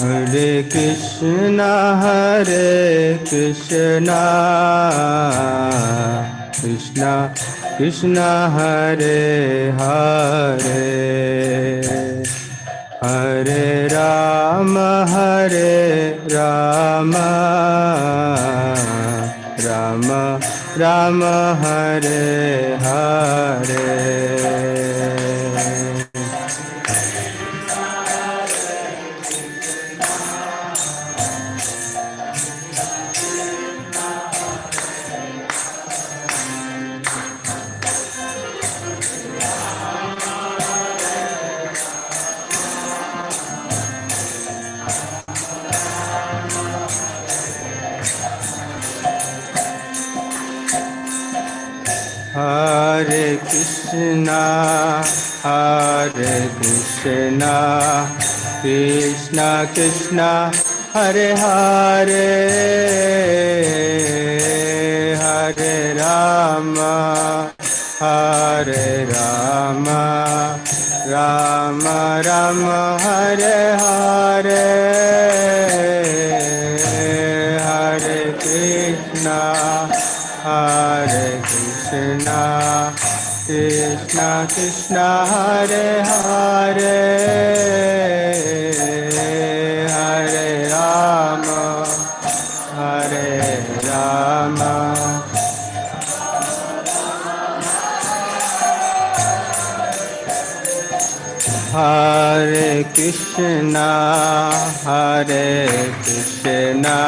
Hare Krishna Hare Krishna Krishna Krishna Hare Hare Hare Ram हरे Ram Ram Ram Hare Hare. Krishna, Krishna Krishna, Hare Hare, Hare Rama, Hare Rama, Rama Rama, Hare Hare, Hare Krishna, Hare Krishna, Krishna Krishna, Hare Hare, Hare Rama, Hare Rama. Hare Krishna, Hare Krishna,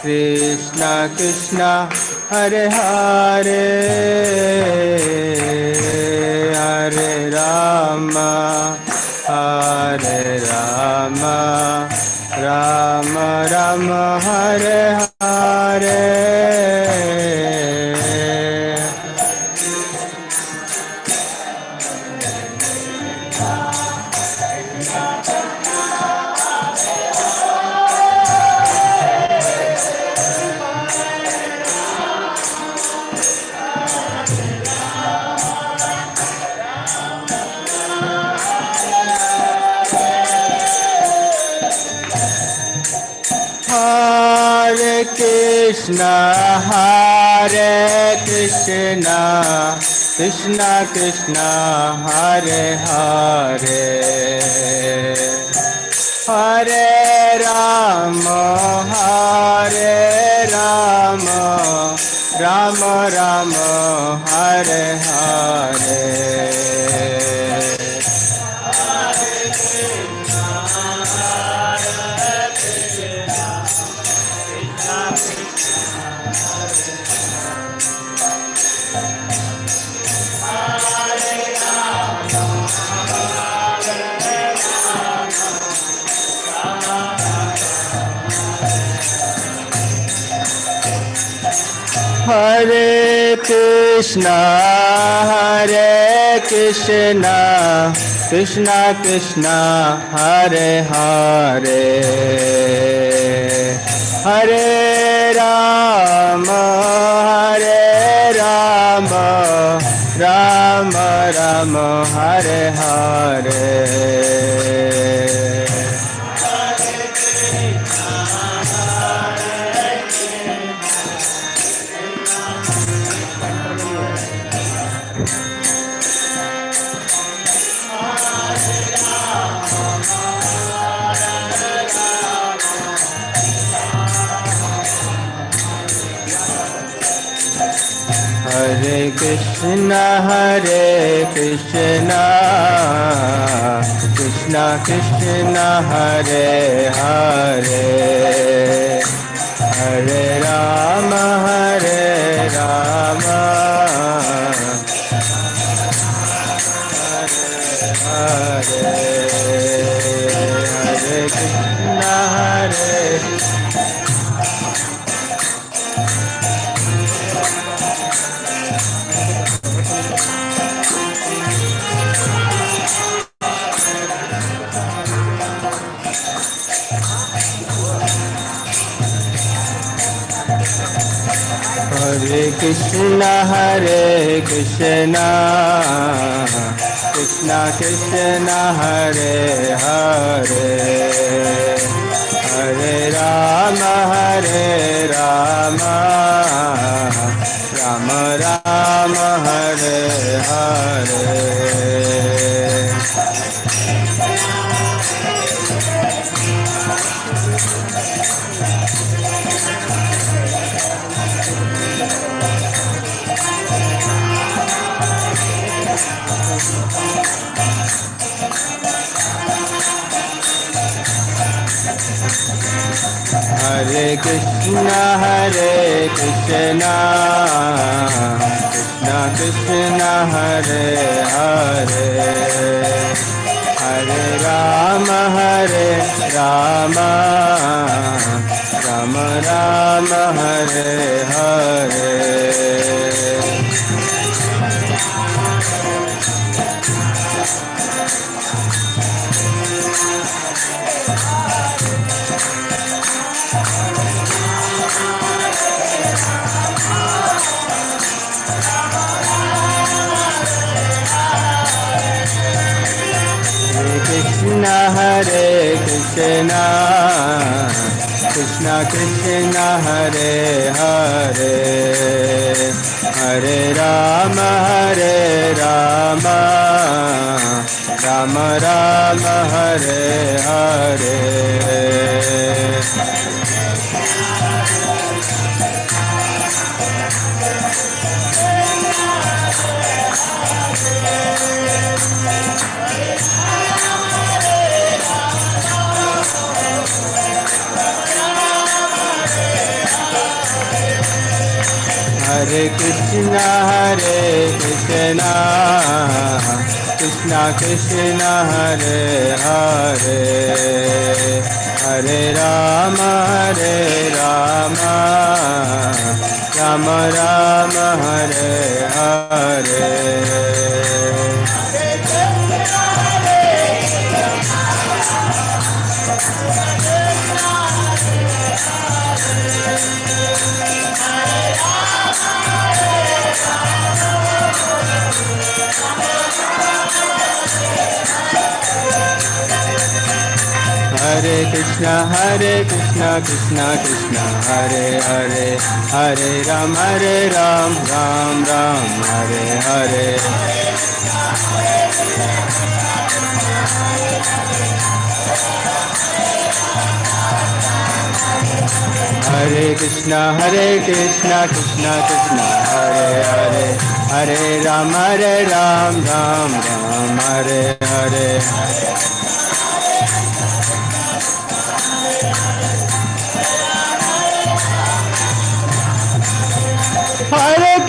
Krishna Krishna, Hare Hare, Hare Rama, Hare Rama, Rama Rama, Hare Hare. Krishna, Hare Krishna, Krishna Krishna, Hare Hare, Hare Rama, Hare Rama, Rama Rama, Hare Hare. Krishna, Hare Krishna, Krishna Krishna, Hare Hare, Hare Rama, Hare Rama, Rama Rama, Hare Hare. Krishna, Hare Krishna, Krishna Krishna, Hare Hare, Hare Rama, Hare Rama, Krishna हरे कृष्ण। कृष्ण कृष्ण हरे हरे। हरे राम हरे राम। राम राम हरे हरे। हरे कृष्ण हरे कृष्ण। कृष्ण कृष्ण हरे हरे। हरे राम हरे राम। राम राम हरे। कृष्ण कृष्ण कृष्ण हरे हरे। हरे राम हरे राम। राम राम हरे हरे। कृष्ण हरे कृष्ण। कृष्ण कृष्ण हरे हरे। हरे राम हरे राम। राम राम हरे हरे। कृष्ण हरे कृष्ण कृष्ण कृष्ण, हरे हरे हरे राम हरे राम राम राम, हरे हरे। हरे कृष्ण हरे कृष्ण कृष्ण कृष्ण, हरे हरे हरे राम हरे राम राम राम, हरे हरे। हरे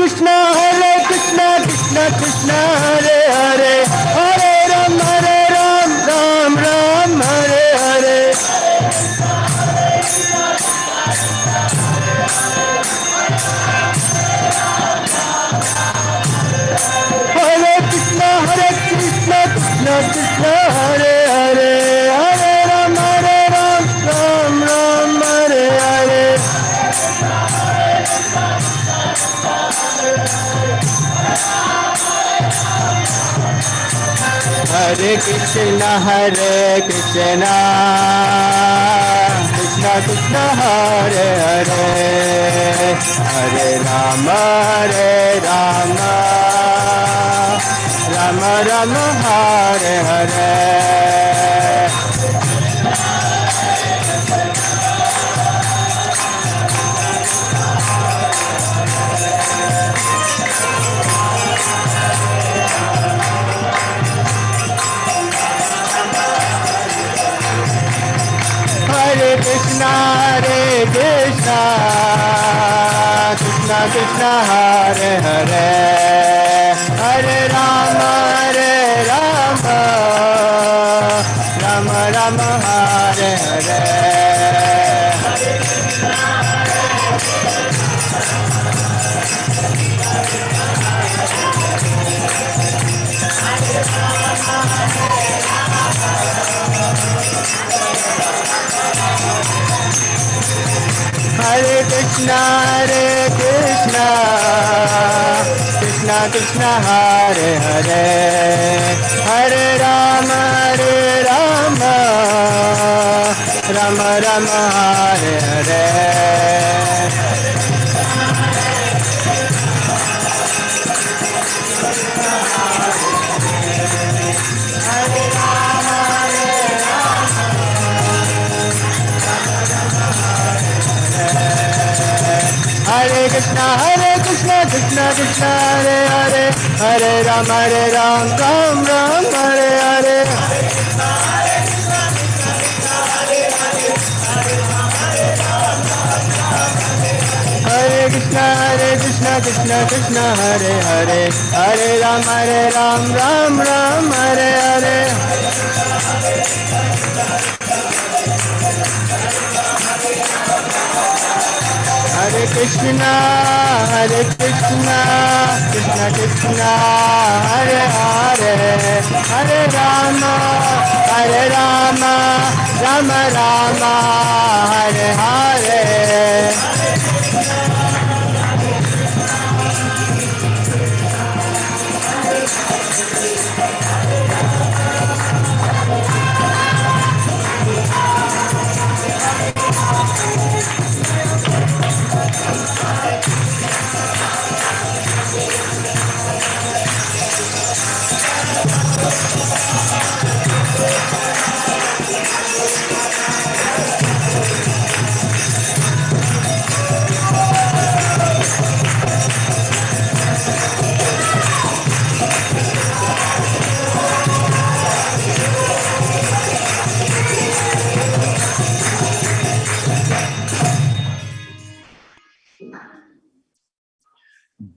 Hare Krishna, Hare Krishna, Krishna Krishna, Hare Hare Krishna, Hare Krishna, Krishna Krishna, Hare Hare, Hare Rama, Hare Rama, Rama Rama, Hare Hare. Krishna Krishna, Hare Hare, Hare Krishna Hare Hare Hare Rama Hare Rama Rama Rama Hare Hare Hare Krishna, Hare Hare Ram, Hare Ram, Ram Ram, Hare Hare. Hare Krishna, Hare Krishna, Krishna Krishna, Hare Hare, Hare Ram, Hare Ram, Ram Ram, Hare Hare. Hare Krishna, Hare Krishna, Krishna Krishna, Hare Hare, Hare Rama, Hare Rama, Rama Rama, Hare Hare.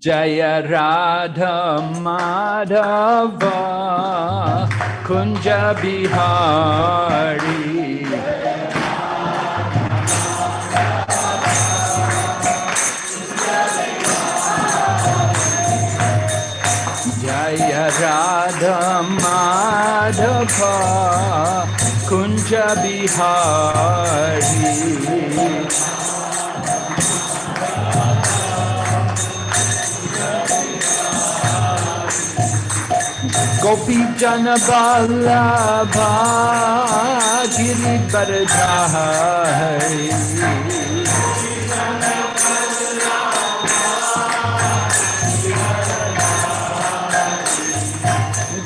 Jaya Radha Madhava Kunja Bihari Jaya Radha Madhava Kunja Bihari गोपी जन बाला गिरि पर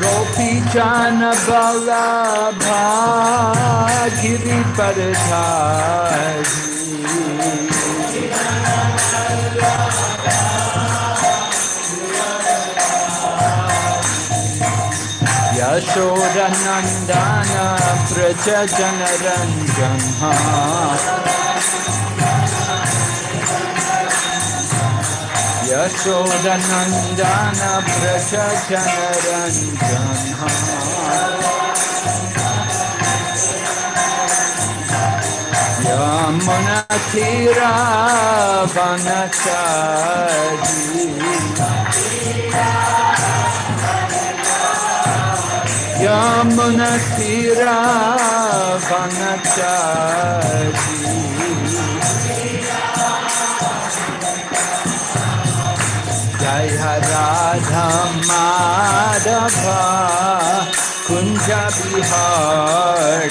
गोपी जन भा गिरि पर Yashoda Nandana Praja Janaranjana Yashoda Nandana Yamuna तीरा वनचारी जय Radha Madhava Kunj Bihari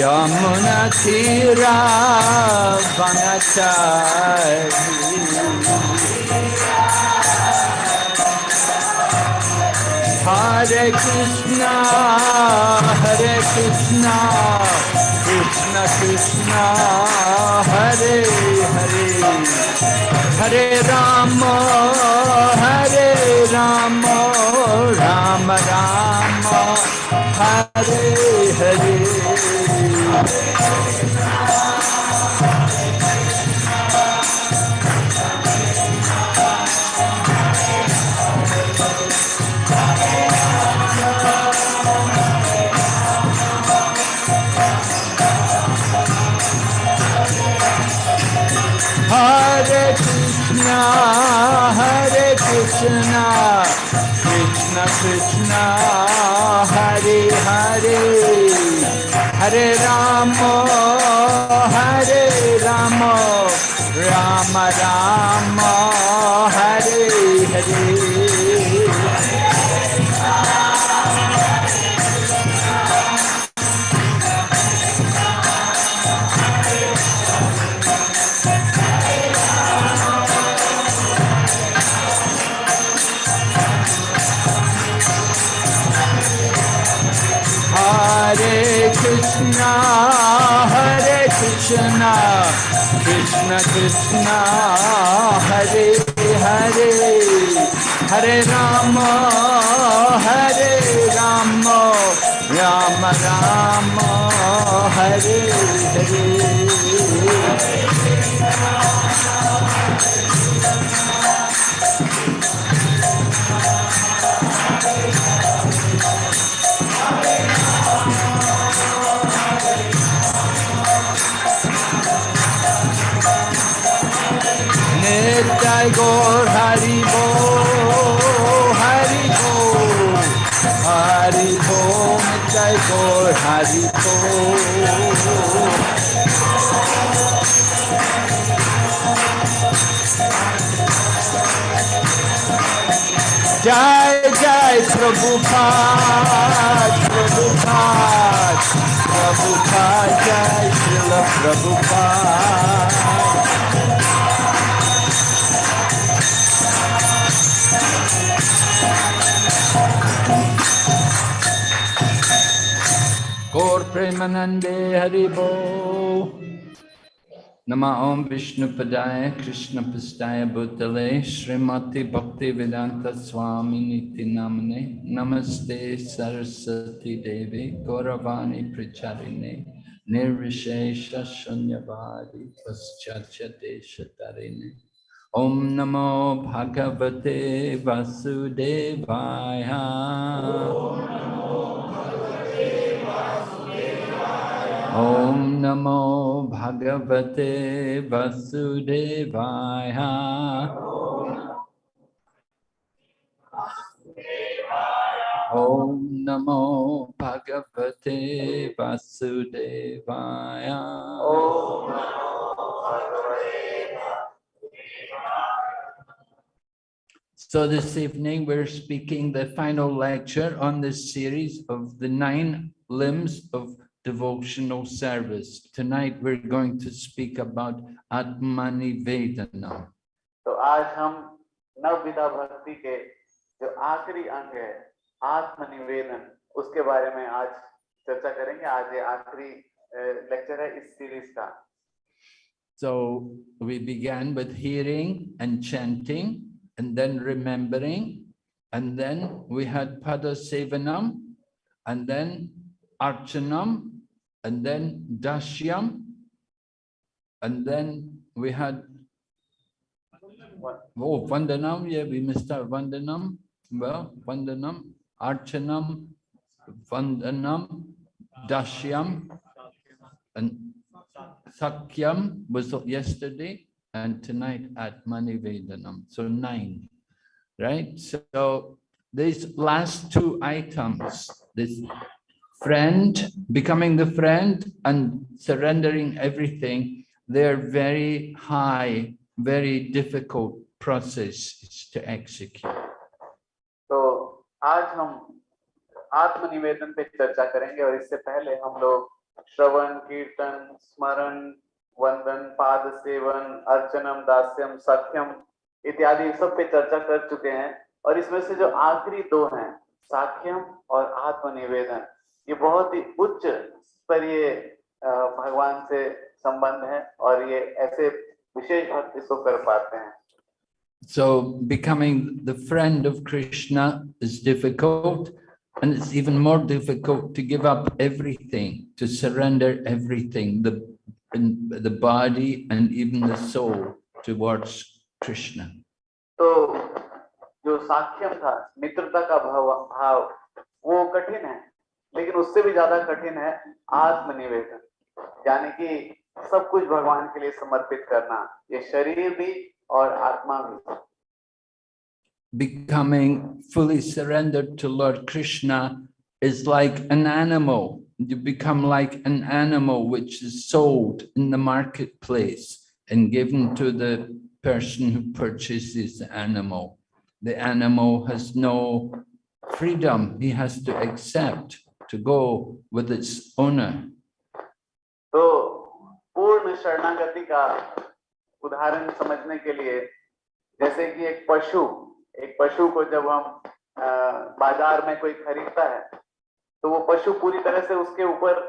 Yamuna Tira Hare Krishna, Hare Krishna, Krishna Krishna, Hare Hare, Hare Rama Hare Rama, Krishna, Krishna Krishna, Hare Hare. हरे राम हरे Ram Ram Ram. Krishna, Hare Krishna, Krishna Krishna, Hare Hare, Hare Rama, Hare Rama, Rama Rama, Hare Hare. Nitai Gaur Hari Bo, Hari Bo, Hari Bo, Nitai Gaur Hari Bo. Jai Jai Prabhupada, Prabhupada, Prabhupada, Jai Srila Prabhupada. प्रेमानंदे हरिभो। नम ओम विष्णुपदाय कृष्णपस्ताय भूतले, श्रीमती भक्ति वेदांत स्वामी नीति नामने नमस्ते सरस्वती देवी, गौरवाणी प्रचारिणे, निर्विशेष शून्यवादी पश्चाचते शतरिणे। ओम नमो भगवते वासुदेवाय। Om Namo Bhagavate Vasudevaya Om Namo Bhagavate Vasudevaya. Om So this evening, we're speaking the final lecture on this series of the nine limbs of devotional service. Tonight, we're going to speak about Atmani Vedana. तो आज हम नवविधा भक्ति के जो आखिरी अंग है आत्मनिवेदन उसके बारे में आज चर्चा करेंगे आज ये आखिरी लेक्चर है इस सीरीज का So we began with hearing and chanting and then remembering. And then we had Pada Sevanam and then Archanam and then Dashyam. And then we had Oh, Vandanam, yeah, we missed out Vandanam. Well, Vandanam, Archanam, Vandanam, Dashyam, and Sakyam was yesterday, and tonight Atmanivedanam. So nine, right? So these last two items, this friend, becoming the friend and surrendering everything, they're very high very difficult processes to execute. तो आज हम आत्मनिवेदन पे चर्चा करेंगे और इससे पहले हम लोग श्रवण कीर्तन स्मरण वंदन पाद सेवन अर्चनम दास्यम सख्यम इत्यादि सब पे चर्चा कर चुके हैं और इसमें से जो आखिरी दो हैं साख्यम और आत्मनिवेदन ये बहुत ही उच्च स्तरीय भगवान से संबंध है और ये ऐसे विशेष भक्त इसको कर पाते हैं So becoming the friend of Krishna is difficult and it's even more difficult to give up everything, to surrender everything, the, in the body and even the soul towards Krishna. तो जो साक्ष्यम था मित्रता का भाव भाव वो कठिन है लेकिन उससे भी ज्यादा कठिन है आत्मनिवेदन यानी कि सब कुछ भगवान के लिए समर्पित करना ये शरीर भी और आत्मा भी becoming fully surrendered to Lord Krishna is like an animal. You become like an animal which is sold in the marketplace and given to the person who purchases the animal. The animal has no freedom. He has to accept to go with its owner. तो पूर्ण शरणागति का उदाहरण समझने के लिए जैसे कि एक पशु एक पशु को जब हम बाज़ार में कोई खरीदता है तो वो पशु पूरी तरह से उसके ऊपर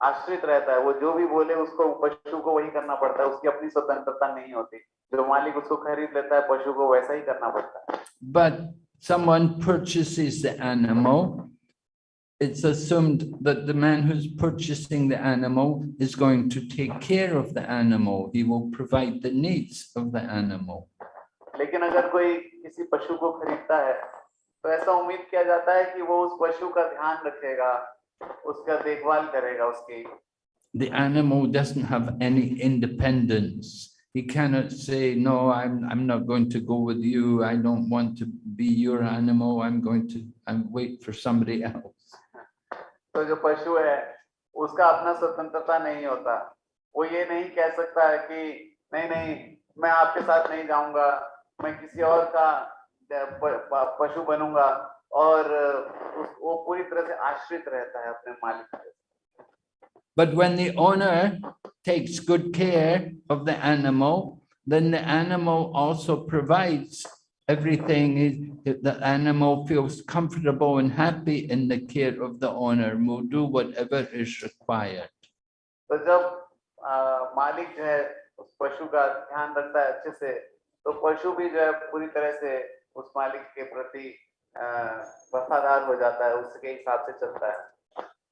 आश्रित रहता है। वो जो भी बोले उसको पशु को वही करना पड़ता है। उसकी अपनी स्वतंत्रता नहीं होती। जो मालिक उसको खरीद लेता है पशु को वैसा ही करना पड़ता है। But someone purchases the animal, it's assumed that the man who's purchasing the animal is going to take care of the animal. He will provide the needs of the animal. लेकिन अगर कोई किसी पशु को खरीदता है तो ऐसा उम्मीद किया जाता है कि वो उस पशु का ध्यान रखेगा उसका देखभाल करेगा उसकी The animal doesn't have any independence. He cannot say, no, I'm, I'm not going to go with you. I don't want to be your animal. I'm going to, I'm wait for somebody else. तो जो पशु है उसका अपना स्वतंत्रता नहीं होता। वो ये नहीं कह सकता है कि नहीं नहीं मैं आपके साथ नहीं जाऊँगा मैं किसी और का पशु बनूँगा। और वो पूरी तरह से आश्रित रहता है अपने मालिक पे But when the owner takes good care of the animal, then the animal also provides everything. is- The animal feels comfortable and happy in the care of the owner, and will do whatever is required. तो जब अ, मालिक जो है उस पशु का ध्यान रखता है अच्छे से तो पशु भी जो है पूरी तरह से उस मालिक के प्रति अ, वफादार हो जाता है उसके हिसाब से चलता है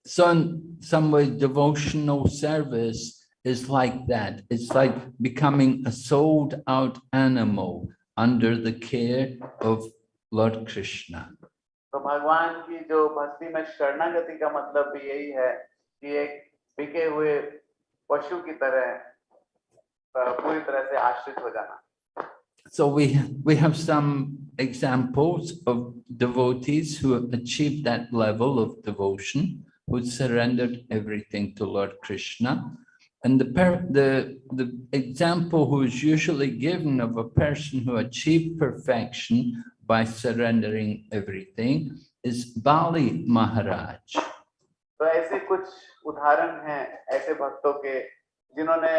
So in some way devotional service is like that. It's like becoming a sold out animal under the care of Lord Krishna. तो भगवान की जो भक्ति में शरणागति का मतलब भी यही है कि एक बिके हुए पशु की तरह अ, पूरी तरह से आश्रित हो जाना So we, we have some examples of devotees who have achieved that level of devotion, who surrendered everything to Lord Krishna. And the, per, the, the example who is usually given of a person who achieved perfection by surrendering everything is Bali Maharaj. तो ऐसे कुछ उदाहरण हैं ऐसे भक्तों के जिन्होंने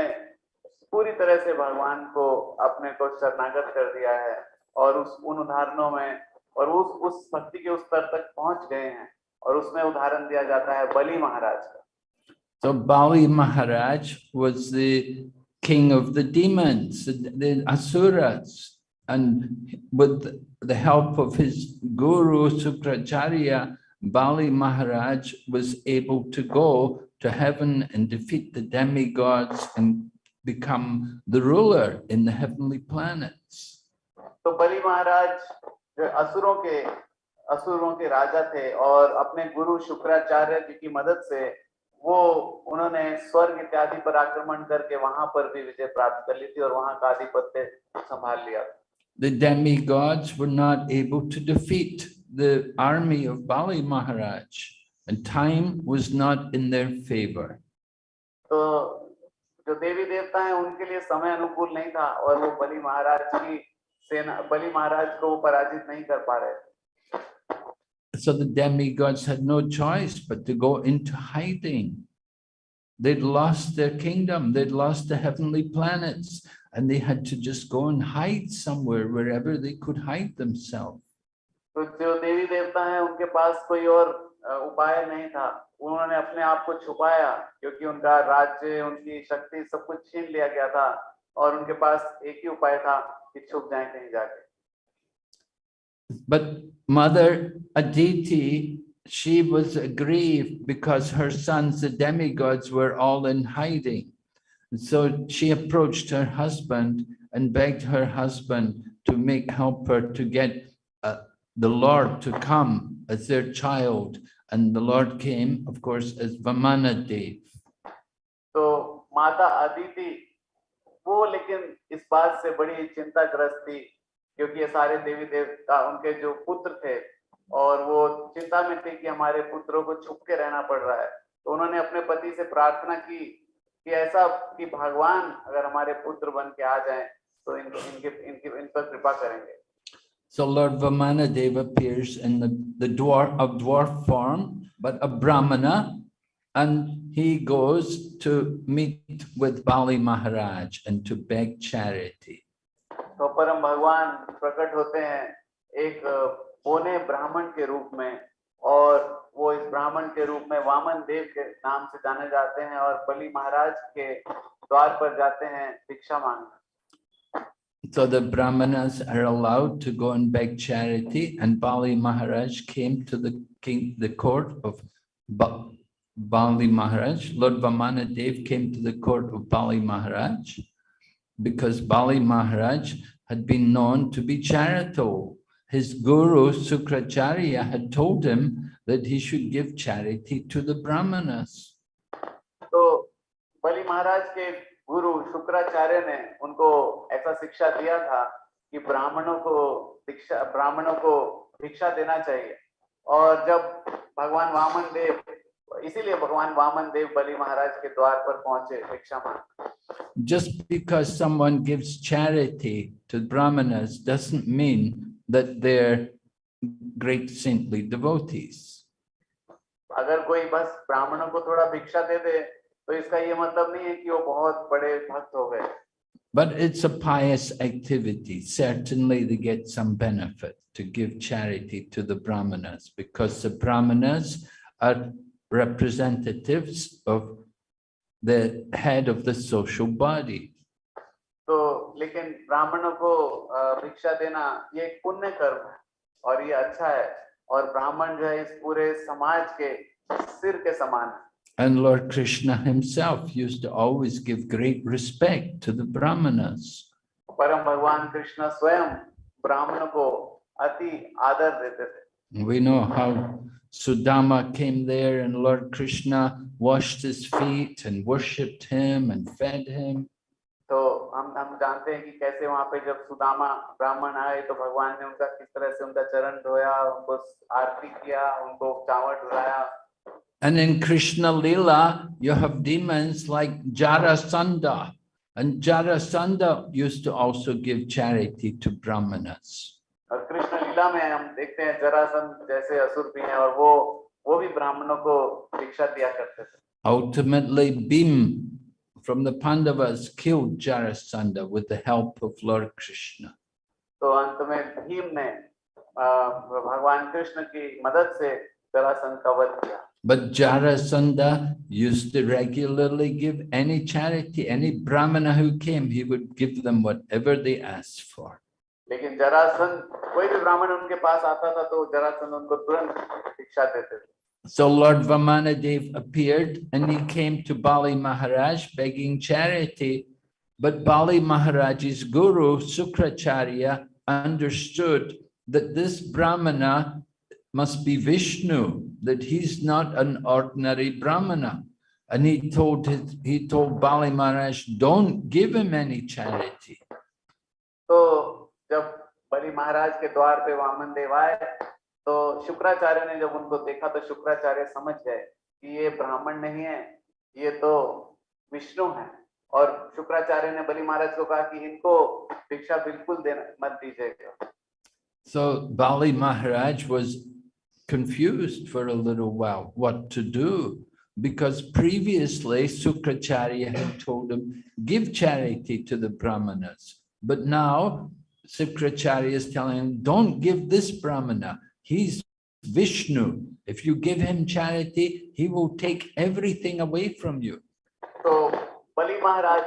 पूरी तरह से भगवान को अपने को शरणागत कर दिया है और उस उन उदाहरणों में और उस उस भक्ति के उस स्तर तक पहुंच गए हैं और उसमें उदाहरण दिया जाता है बलि महाराज का so Bali Maharaj was the king of the demons, the asuras, and with the help of his guru Sukracharya, Bali Maharaj was able to go to heaven and defeat the demigods and become the ruler in the heavenly planets. So Bali Maharaj, asuron ke asuron ke raja the, aur apne guru Shukracharya ji ki madad se वो उन्होंने स्वर्ग इत्यादि पर आक्रमण करके वहाँ पर भी विजय प्राप्त कर ली थी और वहाँ का आधिपत्य संभाल लिया The demigods were not able to defeat the army of Bali Maharaj, and time was not in their favor. तो जो देवी देवता हैं उनके लिए समय अनुकूल नहीं था और वो बलि महाराज की सेना बलि महाराज को पराजित नहीं कर पा रहे थे So the demigods had no choice but to go into hiding. They'd lost their kingdom, they'd lost the heavenly planets, and they had to just go and hide somewhere, wherever they could hide themselves. तो जो देवी देवता हैं उनके पास कोई और अ, उपाय नहीं था उन्होंने अपने आप को छुपाया क्योंकि उनका राज्य उनकी शक्ति सब कुछ छीन लिया गया था और उनके पास एक ही उपाय था कि छुप जाएं कहीं जाके But Mother Aditi, she was aggrieved because her sons, the demigods, were all in hiding. And So she approached her husband and begged her husband to make help her to get uh, the Lord to come as their child. And the Lord came, of course, as Vamanadev. तो माता अदिति वो लेकिन इस बात से बड़ी चिंताग्रस्त थी क्योंकि ये सारे देवी देवता उनके जो पुत्र थे और वो चिंता में थे कि हमारे पुत्रों को छुप के रहना पड़ रहा है तो उन्होंने अपने पति से प्रार्थना की कि ऐसा कि भगवान अगर हमारे पुत्र बन के आ जाएँ तो इनको इनके इनके इन पर कृपा करेंगे So Lord Vamanadev appears in the, the dwarf of dwarf form, but a Brahmana, and he goes to meet with Bali Maharaj and to beg charity. तो परम भगवान प्रकट होते हैं एक अ, पौने ब्राह्मण के रूप में और वो इस ब्राह्मण के रूप में वामन देव के नाम से जाने जाते हैं और बलि महाराज के द्वार पर जाते हैं भिक्षा मांगने So the Brahmanas are allowed to go and beg charity, and Bali Maharaj came to the king, the court of ba Bali Maharaj. Lord Vamanadev came to the court of Bali Maharaj because Bali Maharaj had been known to be charitable. His guru Sukracharya had told him that he should give charity to the Brahmanas. तो बलि महाराज के गुरु शुक्राचार्य ने उनको ऐसा शिक्षा दिया था कि ब्राह्मणों को दीक्षा ब्राह्मणों को भिक्षा देना चाहिए और जब भगवान वामन देव इसीलिए भगवान वामन देव बलि महाराज के द्वार पर पहुंचे भिक्षा मांग just because someone gives charity to brahmanas doesn't mean that they're great saintly devotees. अगर कोई बस ब्राह्मणों को थोड़ा भिक्षा दे दे तो इसका ये मतलब नहीं है कि वो बहुत बड़े भक्त हो गए But it's a pious activity. Certainly they get some benefit to give charity to the brahmanas because the brahmanas are representatives of the head of the social body. तो लेकिन ब्राह्मणों को अ, भिक्षा देना ये एक पुण्य कर्म है और ये अच्छा है और ब्राह्मण जो है इस पूरे समाज के सिर के समान है And Lord Krishna himself used to always give great respect to the brahmanas. परम भगवान कृष्ण स्वयं ब्राह्मणों को अति आदर देते थे We know how Sudama came there and Lord Krishna washed his feet and worshipped him and fed him. तो हम हम जानते हैं कि कैसे वहां पे जब सुदामा ब्राह्मण आए तो भगवान ने उनका किस तरह से उनका चरण धोया उनको आरती किया उनको चावल डुलाया And in Krishna Lila, you have demons like Jarasandha. And Jarasandha used to also give charity to Brahmanas. और कृष्ण लीला में हम देखते हैं जरासंध जैसे असुर भी हैं और वो वो भी ब्राह्मणों को भिक्षा दिया करते थे Ultimately, Bhim from the Pandavas killed Jarasandha with the help of Lord Krishna. तो अंत में भीम ने अ, भगवान कृष्ण की मदद से जरासंध का वध किया But Jarasandha used to regularly give any charity, any Brahmana who came, he would give them whatever they asked for. लेकिन जरासंध कोई भी ब्राह्मण उनके पास आता था तो जरासंध उनको तुरंत शिक्षा देते थे So Lord Vamanadev appeared and he came to Bali Maharaj begging charity. But Bali Maharaj's guru, Sukracharya, understood that this Brahmana must be Vishnu, that he's not an ordinary Brahmana. And he told his, he told Bali Maharaj, don't give him any charity. तो जब बलि महाराज के द्वार पे वामन देव आए तो शुक्राचार्य ने जब उनको देखा तो शुक्राचार्य समझ गए कि ये ब्राह्मण नहीं है ये तो विष्णु है और शुक्राचार्य ने बलि महाराज को कहा कि इनको भिक्षा बिल्कुल देना मत दीजिएगा So Bali Maharaj was confused for a little while what to do because previously Sukracharya had told him, give charity to the Brahmanas. But now Sukracharya is telling him, don't give this Brahmana. He's Vishnu. If you give him charity, he will take everything away from you. तो बलि महाराज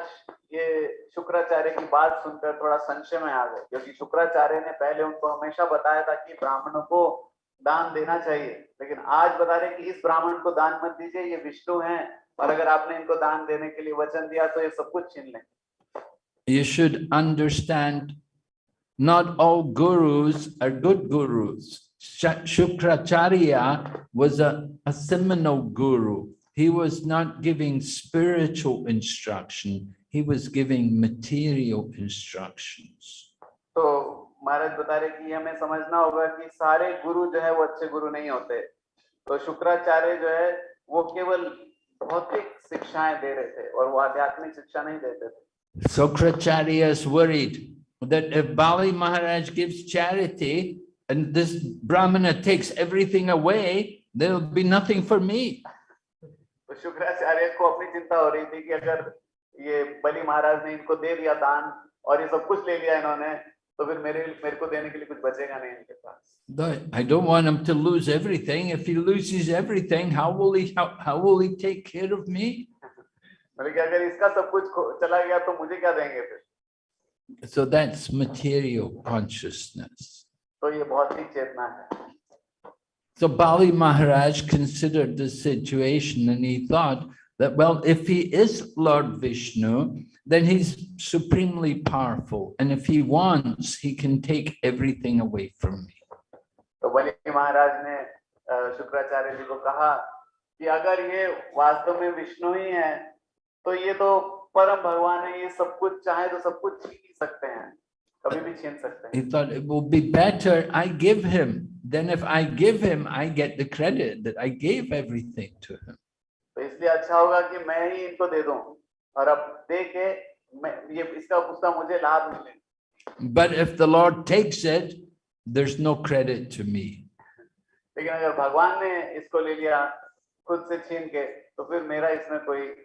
ये शुक्राचार्य की बात सुनकर थोड़ा संशय में आ गए क्योंकि शुक्राचार्य ने पहले उनको हमेशा बताया था कि ब्राह्मणों को दान देना चाहिए लेकिन आज बता रहे कि इस ब्राह्मण को दान मत दीजिए ये विष्णु हैं और अगर आपने इनको दान देने के लिए वचन दिया तो ये सब कुछ छीन लें You should understand not all gurus are good gurus. Sha- Shukracharya was a, a seminal guru. He was not giving spiritual instruction. He was giving material instructions. तो महाराज बता रहे कि हमें समझना होगा कि सारे गुरु जो है वो अच्छे गुरु नहीं होते तो शुक्राचार्य जो है वो केवल भौतिक शिक्षाएं दे रहे थे और वो आध्यात्मिक शिक्षा नहीं देते थे Sokracharya is worried that if Bali Maharaj gives charity and this Brahmana takes everything away, there'll be nothing for me. तो शुक्राचार्य को अपनी चिंता हो रही थी कि अगर ये बलि महाराज ने इनको दे दिया दान और ये सब कुछ ले लिया इन्होंने तो फिर मेरे मेरे को देने के लिए कुछ बचेगा नहीं इनके पास But I don't want him to lose everything. If he loses everything, how will he, how, how will he take care of me? मैंने कि अगर इसका सब कुछ खो- चला गया तो मुझे क्या देंगे फिर So that's material consciousness. तो ये बहुत ही चेतना है So Bali Maharaj considered the situation and he thought that, well, if he is Lord Vishnu, then he's supremely powerful. And if he wants, he can take everything away from me. तो बलि महाराज ने अ, शुक्राचार्य जी को कहा कि अगर ये वास्तव में विष्णु ही है तो ये तो परम भगवान है ये सब कुछ चाहे तो सब कुछ छीन ही सकते हैं कभी भी छीन सकते He हैं thought it will be better I give him. Then if I give him, I get the credit that I gave everything to him. तो इसलिए अच्छा होगा कि मैं ही इनको दे दूं और अब दे के मैं ये इसका उसका मुझे लाभ मिले But if the Lord takes it, there's no credit to me. लेकिन अगर भगवान ने इसको ले लिया खुद से छीन के तो फिर मेरा इसमें कोई वो नहीं रहेगा लाभ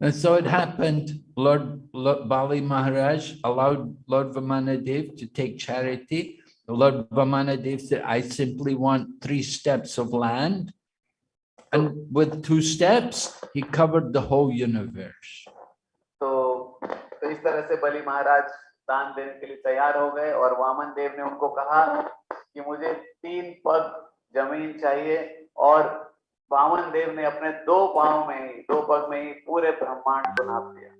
And so it happened, Lord, Lord Bali Maharaj allowed Lord Vamanadev to take charity. Lord Vamanadev said, I simply want three steps of land. And with two steps, he covered the whole universe. तो तो इस तरह से बलि महाराज दान देने के लिए तैयार हो गए और वामन देव ने उनको कहा कि मुझे तीन पग जमीन चाहिए और वामन देव ने अपने दो पाँव में ही दो पग में ही पूरे ब्रह्मांड को नाप दिया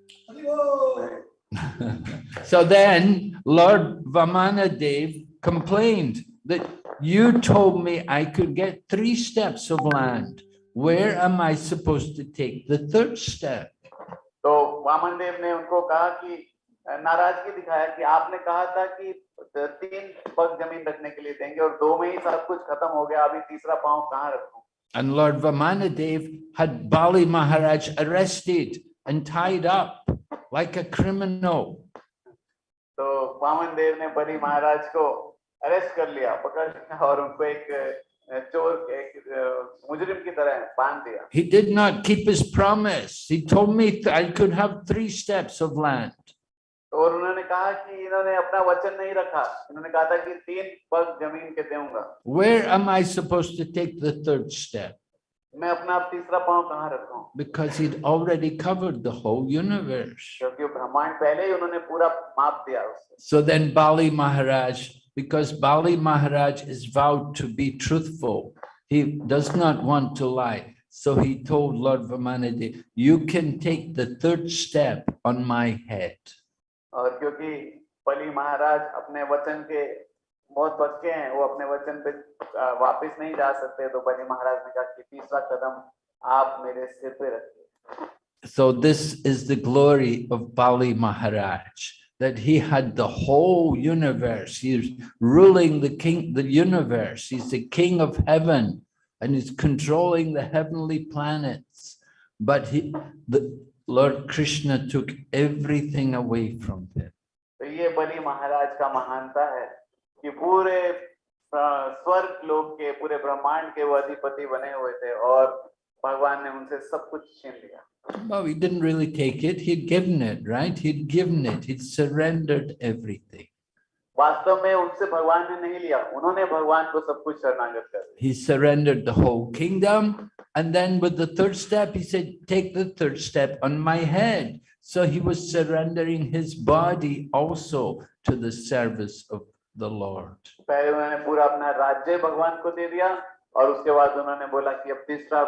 So then Lord Vamanadev complained that you told me I could get three steps of land. Where am I supposed to take the third step? तो वामन देव ने उनको कहा कि नाराज़गी दिखाया कि आपने कहा था कि तीन पग ज़मीन रखने के लिए देंगे और दो में ही सब कुछ खत्म हो गया अभी तीसरा पाँव कहाँ रखूँ And Lord Vamanadev had Bali Maharaj arrested and tied up like a criminal. तो वामन देव ने बलि महाराज को अरेस्ट कर लिया पकड़ लिया और उनको एक अ, चोर एक अ, मुजरिम की तरह बांध दिया He did not keep his promise. He told me th- I could have three steps of land. और उन्होंने कहा कि इन्होंने अपना वचन नहीं रखा इन्होंने कहा था कि तीन पग जमीन के दूंगा Where am I supposed to take the third step? मैं अपना तीसरा पांव कहां रखूं? Because he'd already covered the whole universe. क्योंकि ब्रह्मांड पहले ही उन्होंने पूरा माप दिया उससे. So then Bali Maharaj, because Bali Maharaj is vowed to be truthful, he does not want to lie. So he told Lord Vamanadev, you can take the third step on my head. और क्योंकि बलि महाराज अपने वचन के बहुत पक्के हैं वो अपने वचन पे अ, वापस नहीं जा सकते तो बलि महाराज ने कहा कि तीसरा कदम आप मेरे सिर पे रखिए So this is the glory of Bali Maharaj, that he had the whole universe. He's ruling the king, the universe. He's the king of heaven and he's controlling the heavenly planets. But he, the Lord Krishna took everything away from him. तो ये बलि महाराज का महानता है कि पूरे अ, स्वर्ग लोक के पूरे ब्रह्मांड के वो अधिपति बने हुए थे और भगवान ने उनसे सब कुछ छीन लिया Well, he didn't really take it. He'd given it, right? He'd given it. He'd surrendered everything. वास्तव में उनसे भगवान ने नहीं लिया उन्होंने भगवान को सब कुछ शरणागत कर दिया He surrendered the whole kingdom. And then with the third step, he said, take the third step on my head. So he was surrendering his body also to the service of the Lord. पहले उन्होंने पूरा अपना राज्य भगवान को दे दिया और उसके बाद उन्होंने बोला कि अब तीसरा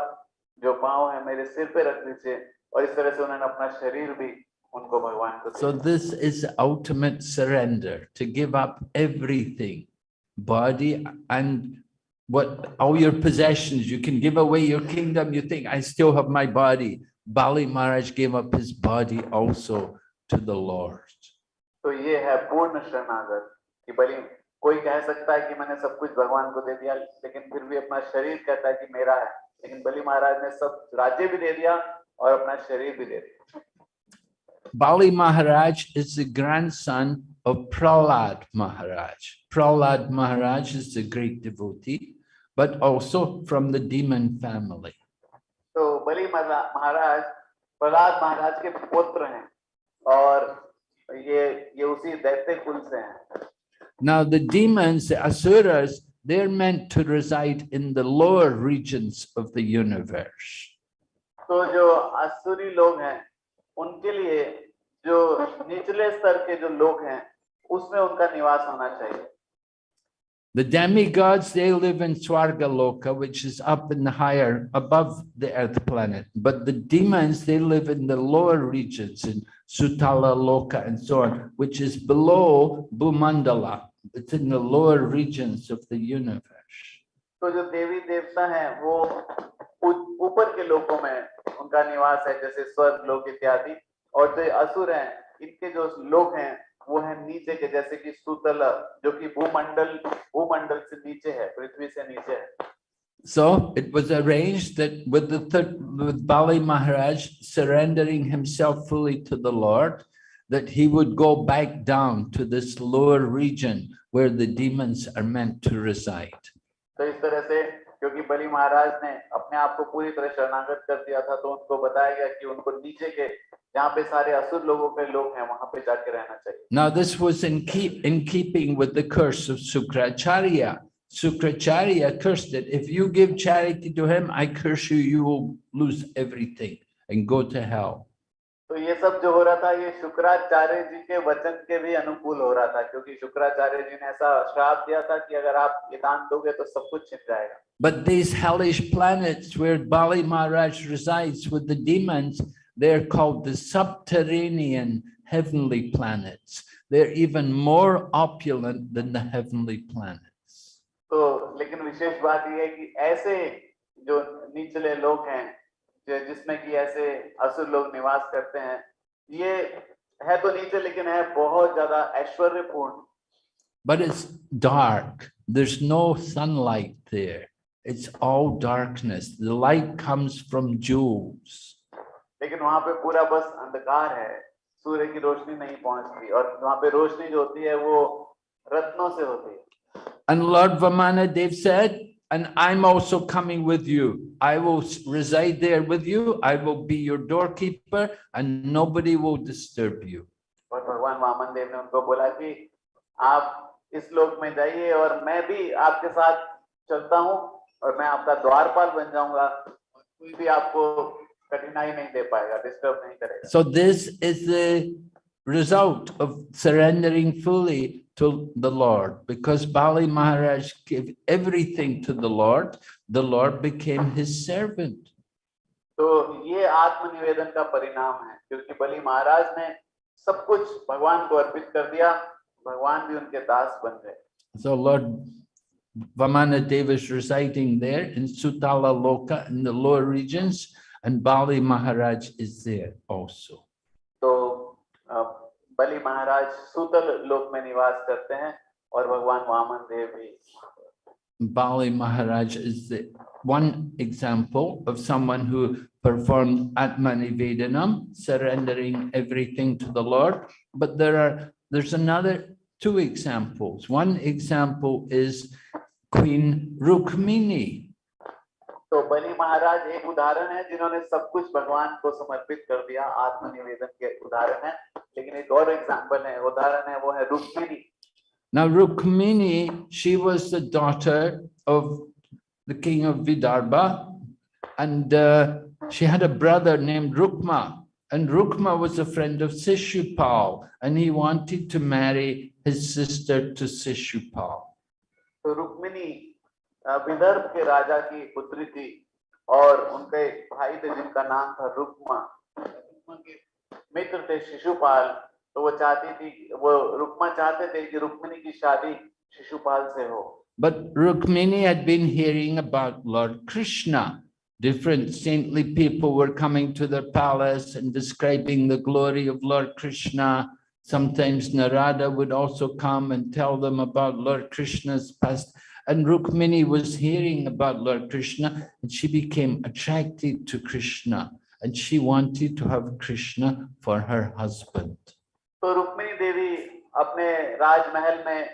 जो पाँव है मेरे सिर पे रख दीजिए और इस तरह से उन्होंने अपना शरीर भी उनको भगवान को दे So दिया। this is ultimate surrender, to give up everything, body and what all your possessions, you can give away your kingdom. You think, I still have my body. Bali Maharaj gave up his body also to the Lord. तो ये है पूर्ण शरणागत कि बलि कोई कह सकता है कि मैंने सब कुछ भगवान को दे दिया लेकिन फिर भी अपना शरीर कहता है कि मेरा है लेकिन बलि महाराज ने सब राज्य भी दे दिया और अपना शरीर भी दे दिया Bali Maharaj is the grandson of Prahlad Maharaj. Prahlad Maharaj is a great devotee but also from the demon family. तो बलि महारा- महाराज प्रहलाद महाराज के पुत्र हैं और ये ये उसी दैत्य कुल से हैं Now, the demons, the asuras, they're meant to reside in the lower regions of the universe. तो जो असुरी लोग हैं उनके लिए जो निचले स्तर के जो लोग हैं उसमें उनका निवास होना चाहिए The demigods, they live in Swarga Loka, which is up in the higher, above the earth planet. But the demons, they live in the lower regions in Sutala Loka and so on, which is below Bhumandala. It's in the lower regions of the universe. तो जो देवी देवता हैं वो ऊ- ऊपर के लोकों में उनका निवास है जैसे स्वर्ग लोक इत्यादि और जो असुर हैं इनके जो लोक हैं वो है नीचे के जैसे कि सुतल जो कि भूमंडल भूमंडल से नीचे है पृथ्वी से नीचे है So it was arranged that with the third, with Bali Maharaj surrendering himself fully to the Lord, that he would go back down to this lower region where the demons are meant to reside. तो इस तरह से क्योंकि बलि महाराज ने अपने आप को पूरी तरह शरणागत कर दिया था तो उनको बताया गया कि उनको नीचे के जहाँ पे सारे असुर लोगों के लोग हैं वहां पे जाके रहना चाहिए Now this was in keep in keeping with the curse of Sukracharya. Sukracharya cursed it. If you give charity to him, I curse you, you will lose everything and go to hell. तो ये सब जो हो रहा था ये शुक्राचार्य जी के वचन के भी अनुकूल हो रहा था क्योंकि शुक्राचार्य जी ने ऐसा श्राप दिया था कि अगर आप ये दान दोगे तो सब कुछ छिन जाएगा But these hellish planets where Bali Maharaj resides with the demons, they're called the subterranean heavenly planets. They're even more opulent than the heavenly planets. तो लेकिन विशेष बात ये है कि ऐसे जो निचले लोग हैं जो जिसमें कि ऐसे असुर लोग निवास करते हैं ये है तो नीचे लेकिन है बहुत ज्यादा ऐश्वर्यपूर्ण But it's dark. There's no sunlight there. It's all darkness. The light comes from jewels. लेकिन वहाँ पे पूरा बस अंधकार है सूर्य की रोशनी नहीं पहुँचती और वहाँ पे रोशनी जो होती है वो रत्नों से होती है And Lord Vamanadev said, and I'm also coming with you. I will reside there with you. I will be your doorkeeper and nobody will disturb you. और भगवान वामन देव ने उनको बोला कि आप इस लोक में जाइए और मैं भी आपके साथ चलता हूँ और मैं आपका द्वारपाल बन जाऊँगा कोई भी आपको कठिनाई नहीं दे पाएगा डिस्टर्ब नहीं करेगा So this is the result of surrendering fully to the Lord. Because Bali Maharaj gave everything to the Lord, the Lord became his servant. तो ये आत्मनिवेदन का परिणाम है क्योंकि बलि महाराज ने सब कुछ भगवान को अर्पित कर दिया भगवान भी उनके दास बन गए So Lord Vamanadeva is residing there in Sutala Loka in the lower regions And Bali Maharaj is there also. So uh, Bali Maharaj Sutal Lok mein karte hain aur Bhagwan Vaman Dev bhi Bali Maharaj is the one example of someone who performed Atmanivedanam, surrendering everything to the Lord. But there are there's another two examples. One example is Queen Rukmini, तो बलि महाराज एक उदाहरण है जिन्होंने सब कुछ भगवान को समर्पित कर दिया आत्मनिवेदन के उदाहरण है लेकिन एक और एग्जाम्पल है उदाहरण है वो है Rukmini Now Rukmini, she was the daughter of the king of Vidarbha and uh, she had a brother named Rukma And Rukma was a friend of Sishupal, and he wanted to marry his sister to Sishupal. तो रुक्मिणी अ, विदर्भ के राजा की पुत्री थी और उनके एक भाई थे जिनका नाम था रुक्मा रुक्मा के मित्र थे शिशुपाल तो वो चाहती थी वो रुक्मा चाहते थे कि रुक्मिणी की शादी शिशुपाल से हो But Rukmini had been hearing about Lord Krishna. Different saintly people were coming to their palace and describing the glory of Lord Krishna. Sometimes Narada would also come and tell them about Lord Krishna's past. And Rukmini was hearing about Lord Krishna and she became attracted to Krishna and she wanted to have Krishna for her husband. तो रुक्मिणी देवी अपने राजमहल में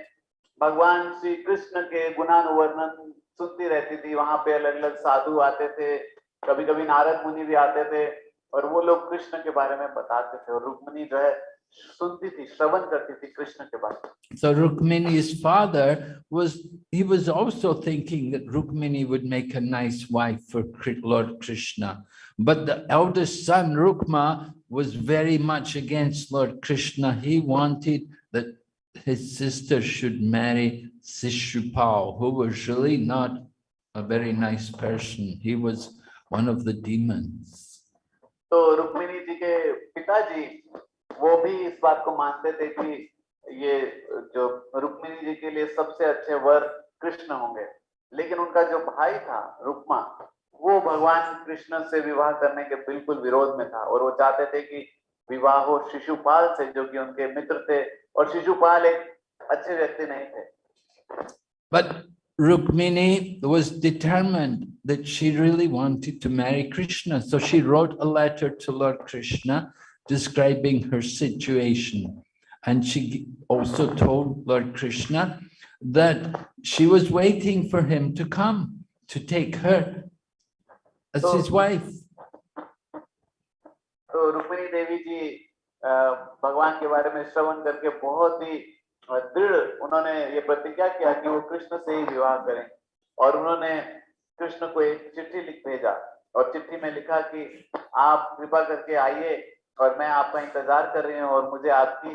भगवान श्री कृष्ण के गुणानुवर्णन सुनती रहती थी वहां पे अलग अलग साधु आते थे कभी कभी नारद मुनि भी आते थे और वो लोग कृष्ण के बारे में बताते थे और रुक्मिणी जो है so Rukmini's father was, he was also thinking that Rukmini would make a nice wife for Lord Krishna. But the eldest son, Rukma, was very much against Lord Krishna. He wanted that his sister should marry Sishupal, who was really not a very nice person. He was one of the demons. So Rukmini वो भी इस बात को मानते थे कि ये जो रुक्मिणी जी के लिए सबसे अच्छे वर कृष्ण होंगे लेकिन उनका जो भाई था, रुक्मा, वो भगवान कृष्ण से विवाह करने के बिल्कुल विरोध में था और वो चाहते थे कि विवाह हो शिशुपाल से, जो कि उनके मित्र थे, और शिशुपाल एक अच्छे व्यक्ति नहीं थे But Rukmini was determined that she really wanted to marry Krishna. So she wrote a letter to Lord Krishna describing her situation. And she also told Lord Krishna that she was waiting for him to come to take her as his wife. तो रुक्मिणी देवी जी अ, भगवान के बारे में श्रवण करके बहुत ही अ, दृढ़ उन्होंने ये प्रतिज्ञा किया कि वो कृष्ण से ही विवाह करें और उन्होंने कृष्ण को एक चिट्ठी लिख भेजा और चिट्ठी में लिखा कि आप कृपा करके आइए और मैं आपका इंतज़ार कर रही हूँ और मुझे आपकी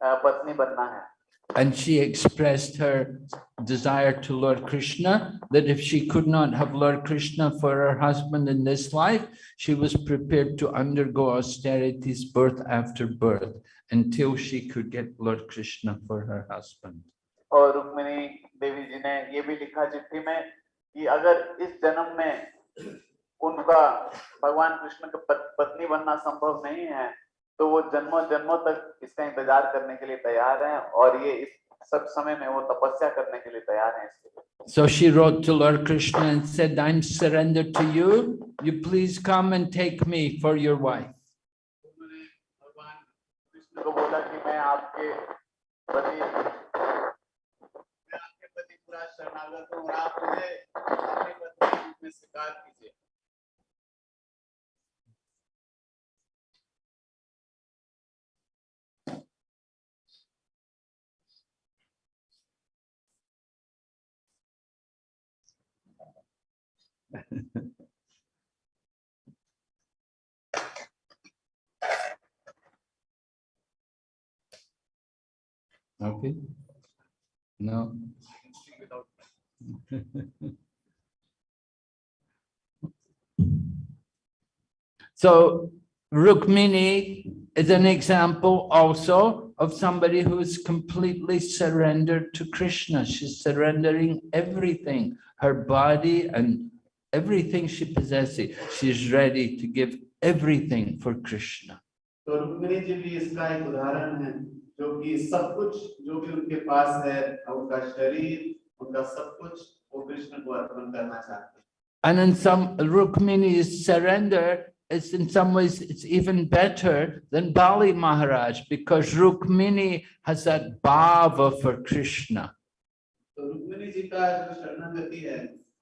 पत्नी बनना है And she expressed her desire to Lord Krishna, that if she could not have Lord Krishna for her husband in this life, she was prepared to undergo austerities birth after birth until she could get Lord Krishna for her husband. और रुक्मिणी देवी जी ने ये भी लिखा चिट्ठी में कि अगर इस जन्म में उनका भगवान कृष्ण का पत- पत्नी बनना संभव नहीं है तो वो जन्मों जन्मों तक इसका इंतज़ार करने के लिए तैयार हैं और ये इस सब समय में वो तपस्या करने के लिए तैयार हैं इसके So she wrote to Lord Krishna and said, I'm surrendered to you. You please come and take me for your wife. भगवान कृष्ण को बोला कि मैं आपके प्रति मैं आपके प्रति पूरा शरणागत हूँ और आप मुझे अपनी पत्नी में स्वीकार कीजिए Okay? No? So Rukmini is an example also of somebody who is completely surrendered to Krishna. She's surrendering everything, her body and everything she possesses. She's ready to give everything for Krishna. तो रुक्मिणी जी भी इसका एक उदाहरण है जो कि सब कुछ जो भी उनके पास है उनका शरीर उनका सब कुछ वो कृष्ण को अर्पण करना चाहते हैं And in some Rukmini's surrender, it's in some ways, it's even better than Bali Maharaj because Rukmini has that bhava for Krishna. तो रुक्मिणी जी का जो शरणागति है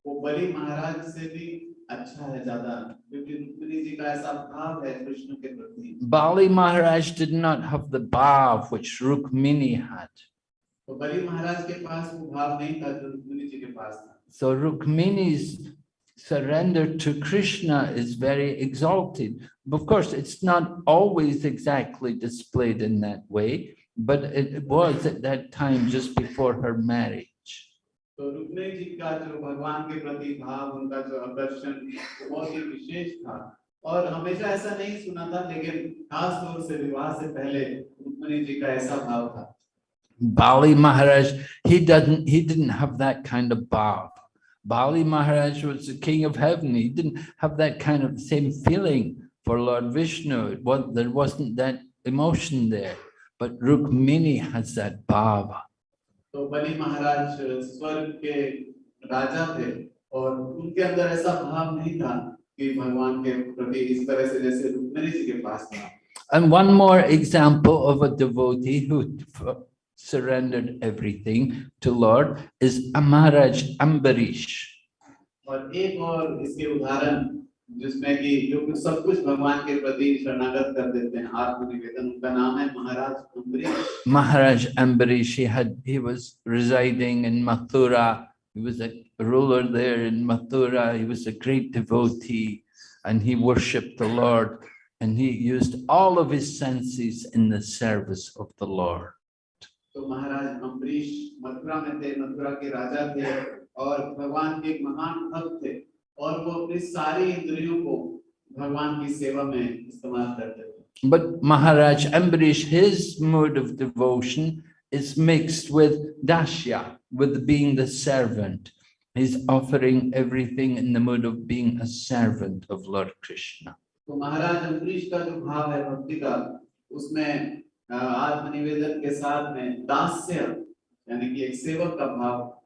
वो बलि महाराज से भी अच्छा है ज्यादा क्योंकि रुक्मिणी जी का ऐसा भाव है कृष्ण के प्रति Bali Maharaj did not have the bhav which Rukmini had. तो बलि महाराज के पास वो भाव नहीं था जो रुक्मिणी जी के पास था So Rukmini's surrender to Krishna is very exalted. Of course, it's not always exactly displayed in that way, but it was at that time just before her marriage. तो रुक्मिणी जी का जो भगवान के प्रति भाव उनका जो आकर्षण वो बहुत ही विशेष था और हमेशा ऐसा नहीं सुना था लेकिन खास तौर से विवाह से पहले रुक्मिणी जी का ऐसा भाव था Bali Maharaj, he doesn't, he didn't have that kind of bhav. Bali Maharaj was the king of heaven. He didn't have that kind of same feeling for Lord Vishnu. It was, there wasn't that emotion there. But Rukmini has that bhava. तो बलि महाराज स्वर्ग के राजा थे और उनके अंदर ऐसा भाव नहीं था कि भगवान के प्रति इस तरह से जैसे रुक्मिणी जी के पास था And one more example of a devotee who surrendered everything to Lord is Maharaj Ambarish. और एक और इसके उदाहरण जिसमें कि जो कुछ सब कुछ भगवान के प्रति शरणागत कर देते हैं आत्मनिवेदन उनका नाम है महाराज Ambarish Maharaj Ambarish, he had, he was residing in Mathura. He was a ruler there in Mathura. He was a great devotee and he worshipped the Lord and he used all of his senses in the service of the Lord. तो महाराज अम्बरीश मथुरा में थे मथुरा के राजा थे और भगवान के एक महान भक्त थे और वो अपनी सारी इंद्रियों को भगवान की सेवा में इस्तेमाल करते थे But Maharaj Ambarish, his mode of devotion is mixed with Dashya, with being the servant. He's offering everything in the mode of being a servant of Lord Krishna. तो महाराज अम्बरीश का जो भाव है भक्ति का उसमें अ, आत्मनिवेदन के साथ में दास्य यानी कि एक सेवक का भाव है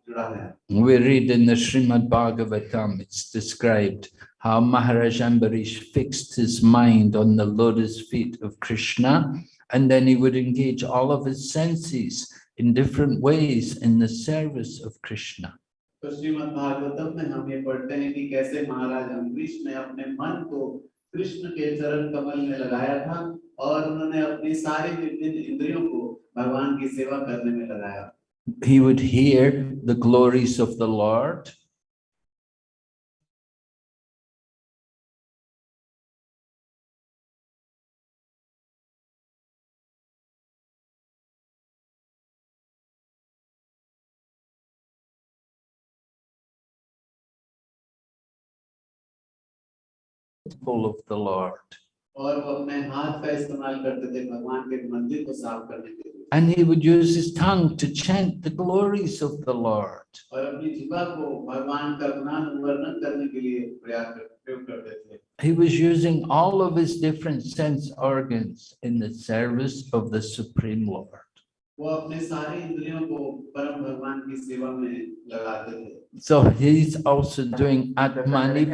We read in the Srimad Bhagavatam, it's described how Maharaj Ambarish fixed his mind on the lotus feet of Krishna, and then he would engage all of his senses in different ways in the service of Krishna. तो श्रीमद् भागवतम में हम ये पढ़ते हैं कि कैसे महाराज अम्बरीश ने अपने मन को कृष्ण के चरण कमल में लगाया था और उन्होंने अपनी सारी विभिन्न इंद्रियों को भगवान की सेवा करने में लगाया He would hear the glories of the Lord. Full of the Lord. और वो अपने हाथ का इस्तेमाल करते थे भगवान के मंदिर को साफ करने के लिए And he would use his tongue to chant the glories of the Lord. और अपनी जीवा को भगवान का गुणान वर्णन करने के लिए प्रयास कर- प्रयोग करते थे He was using all of his different sense organs in the service of the Supreme Lord. वो अपने सारी इंद्रियों को परम भगवान की सेवा में लगाते थे So he's also doing Atmani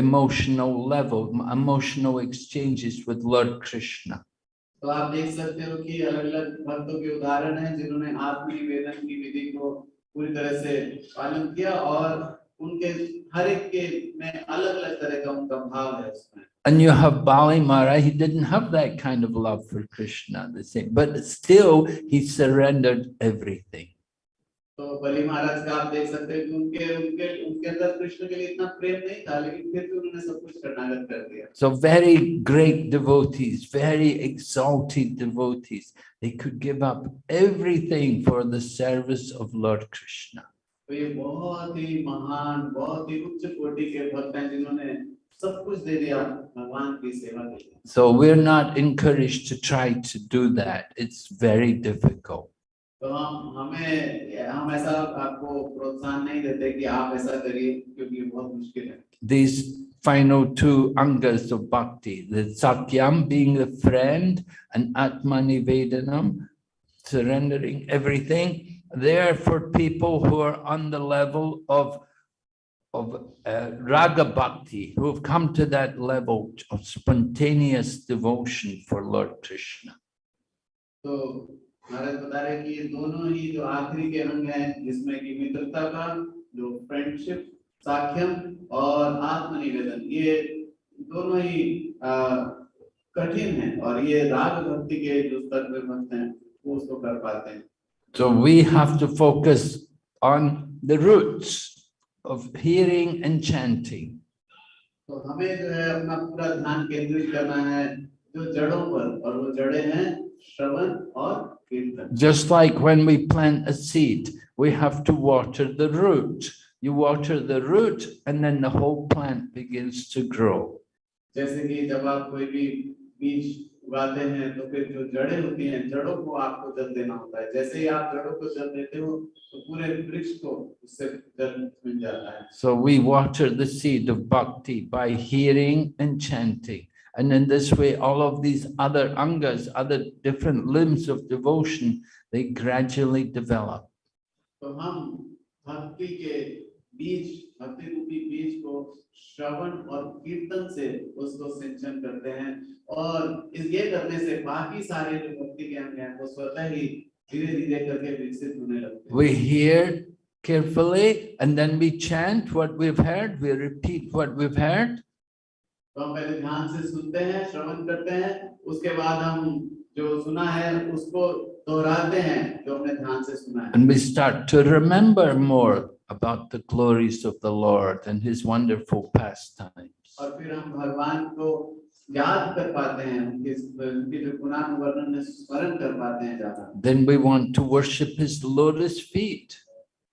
emotional level, emotional exchanges with Lord Krishna. तो आप देख सकते हो कि अलग अलग भक्तों के उदाहरण हैं जिन्होंने आत्मनिवेदन की विधि को पूरी तरह से पालन किया और उनके हर एक के में अलग अलग तरह का उनका भाव है उसमें And you have Bali Mara, he didn't have that kind of love for Krishna, the same, but still he surrendered everything. तो बलि महाराज का आप देख सकते हैं कि उनके उनके उनके अंदर कृष्ण के लिए इतना प्रेम नहीं था लेकिन फिर भी उन्होंने सब कुछ शरणागत कर दिया So very great devotees, very exalted devotees, they could give up everything for the service of Lord Krishna. तो ये बहुत ही महान बहुत ही उच्च कोटि के भक्त हैं जिन्होंने सब कुछ दे दिया भगवान की सेवा के लिए So we're not encouraged to try to do that. It's very difficult. तो हम हमें हम ऐसा आपको प्रोत्साहन नहीं देते कि आप ऐसा करिए क्योंकि बहुत मुश्किल है These final two angas of bhakti, the sakhyam being the friend and atmanivedanam, surrendering everything, they are for people who are on the level of of uh, raga bhakti, who have come to that level of spontaneous devotion for Lord Krishna. So Maharaj बता रहे कि ये दोनों ही जो आखिरी के अंग हैं जिसमें कि मित्रता का जो फ्रेंडशिप साख्यम और आत्मनिवेदन ये दोनों ही कठिन है और ये राग भक्ति के जो स्तर पे भक्त हैं वो उसको कर पाते हैं So we have to focus on the roots of hearing and chanting. तो हमें जो है अपना पूरा ध्यान केंद्रित करना है जो जड़ों पर और वो जड़ें हैं श्रवण और Just like when we plant a seed, we have to water the root. You water the root and then the whole plant begins to grow. जैसे कि जब आप कोई भी बीज उगाते हैं तो फिर जो जड़ें होती हैं जड़ों को आपको जल देना होता है जैसे ही आप जड़ों को जल देते हो तो पूरे वृक्ष को उससे जल मिल जाता है So we water the seed of bhakti by hearing and chanting. And in this way, all of these other angas, other different limbs of devotion, they gradually develop. तो हम भक्ति के बीज भक्ति रूपी बीज को श्रवण और कीर्तन से उसको सिंचन करते हैं और इस ये करने से बाकी सारे जो भक्ति के अंग हैं वो स्वतः ही धीरे धीरे करके विकसित होने लगते हैं We hear carefully and then we chant what we've heard, we repeat what we've heard, तो हम पहले ध्यान से सुनते हैं श्रवण करते हैं उसके बाद हम जो सुना है उसको दोहराते हैं जो हमने ध्यान से सुना है and we start to remember more about the glories of the Lord and his wonderful pastimes. और फिर हम भगवान को याद कर पाते हैं उनके उनके जो गुणानुवर्णन में स्मरण कर पाते हैं ज्यादा Then we want to worship his lotus feet.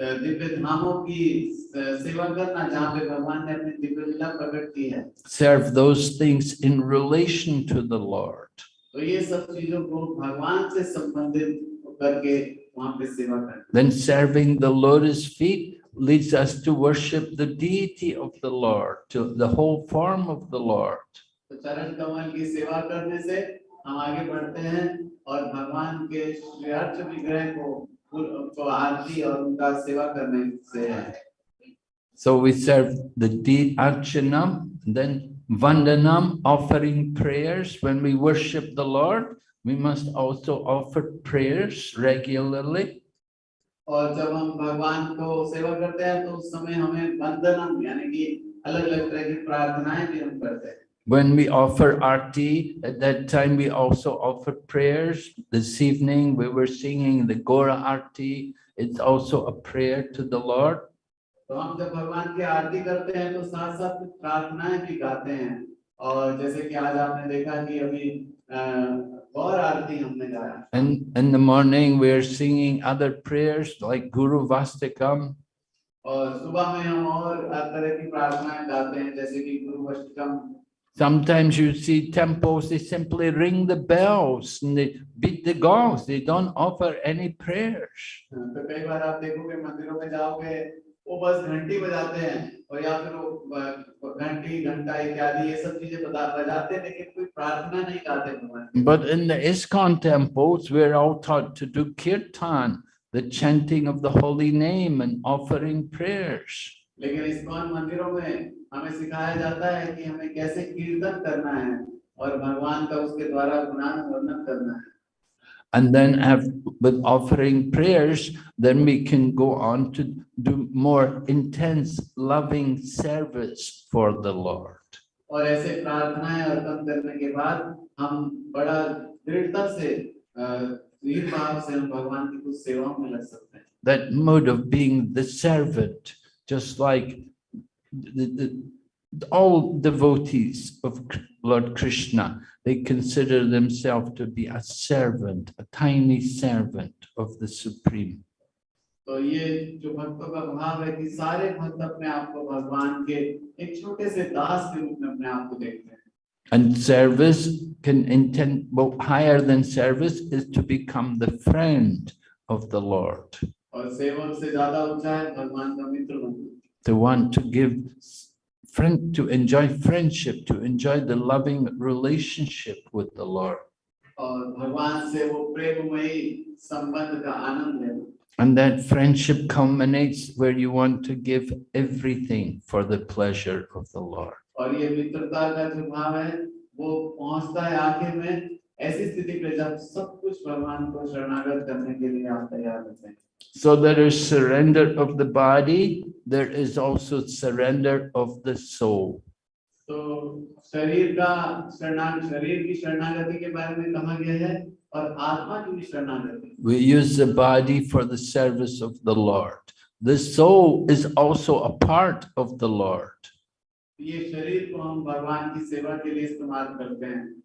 Divya धामों की स- सेवा करना जहाँ पे भगवान ने अपनी दिव्य लीला प्रकट की है Serve those things in relation to the Lord. तो ये सब चीजों को भगवान से संबंधित करके वहां पे सेवा करना Then serving the lotus feet leads us to worship the deity of the Lord, to the whole form of the Lord. तो चरण कमल की सेवा करने से हम आगे बढ़ते हैं और भगवान के श्रेयार्थ विग्रह को को आरती और उनका सेवा करने से है So we serve the deed archanam, then vandanam, offering prayers. When we worship the Lord, we must also offer prayers regularly. और जब हम भगवान को सेवा करते हैं तो उस समय हमें वंदनम यानी कि अलग अलग तरह की प्रार्थनाएं भी हम करते हैं when we offer arti, at that time we also offer prayers. This evening we were singing the Gaura arti. It's also a prayer to the Lord. and in the morning we are singing other prayers like gurvastakam और सुबह में हम और तरह की प्रार्थनाएं गाते हैं जैसे कि गुरु Sometimes you see temples, they simply ring the bells and they beat the gongs. They don't offer any prayers. तो कई बार आप देखोगे मंदिरों में जाओगे वो बस घंटी बजाते हैं और या फिर वो ब- घंटी घंटा इत्यादि ये सब चीजें बजा बजाते हैं लेकिन कोई प्रार्थना नहीं गाते भगवान की। But in the ISKCON temples, we're all taught to do kirtan, the chanting of the holy name and offering prayers. लेकिन इस्कॉन मंदिरों में हमें सिखाया जाता है कि हमें कैसे कीर्तन करना है और भगवान का उसके द्वारा गुणानुवर्णन करना है And then have, with offering prayers, then we can go on to do more intense loving service for the Lord. और ऐसे प्रार्थनाएं अर्पण करने के बाद हम बड़ा दृढ़ता से अ, दृढ़ भाव से हम भगवान की कुछ सेवाओं में लग सकते हैं That mode of being the servant, just like the, the, all devotees of Lord Krishna, they consider themselves to be a servant, a tiny servant of the Supreme. तो ये जो भक्तों का भाव है कि सारे भक्त अपने आप को भगवान के एक छोटे से दास के रूप में अपने आप को देखते हैं And service can intend, well, higher than service is to become the friend of the Lord, और सेवक से ज्यादा ऊंचा है भगवान का मित्र बनना to want to give friend to enjoy friendship to enjoy the loving relationship with the lord. and that friendship culminates where you want to give everything for the pleasure of the lord. और ये मित्रता का जो भाव है वो पहुंचता है आखिर में ऐसी स्थिति पे जब सब कुछ भगवान को शरणागत करने के लिए आप तैयार होते हैं So there is surrender of the body, there is also surrender of the soul. तो शरीर का शरणागत शरीर की शरणागति के बारे में कहा गया है और आत्मा की भी शरणागति We use the body for the service of the Lord. The soul is also a part of the Lord. ये शरीर को हम भगवान की सेवा के लिए इस्तेमाल करते हैं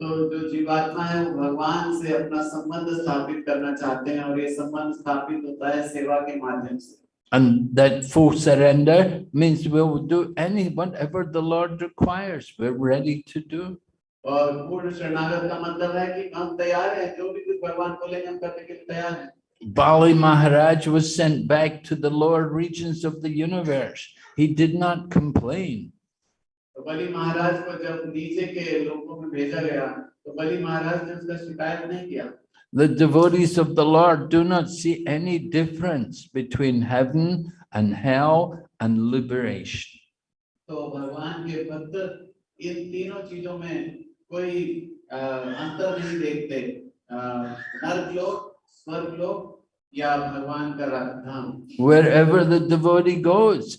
तो जो जीवात्मा है वो भगवान से अपना संबंध स्थापित करना चाहते हैं और ये संबंध स्थापित होता है सेवा के माध्यम से And that full surrender means we'll do any, whatever the Lord requires, we're ready to do. और पूर्ण शरणागत का मतलब है कि हम तैयार हैं जो भी कुछ भगवान बोलेंगे हम करने के लिए तैयार हैं Bali Maharaj was sent back to the lower regions of the universe. He did not complain. तो बलि महाराज को जब नीचे के लोगों में भेजा गया तो बलि महाराज ने उसका शिकायत नहीं किया The devotees of the Lord do not see any difference between heaven and hell and liberation. तो भगवान के भक्त इन तीनों चीजों में कोई अ, अंतर नहीं देखते अ, नरक लोक स्वर्ग लोक या भगवान का रा- धाम Wherever the devotee goes,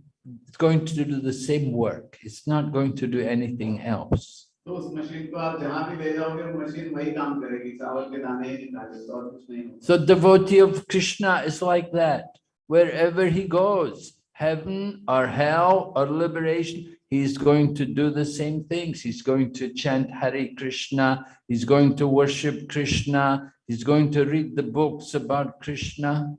it's going to do the same work. It's not going to do anything else. So devotee of Krishna is like that. Wherever he goes, heaven or hell or liberation, he's going to do the same things. He's going to chant Hare Krishna, he's going to worship Krishna, he's going to read the books about Krishna.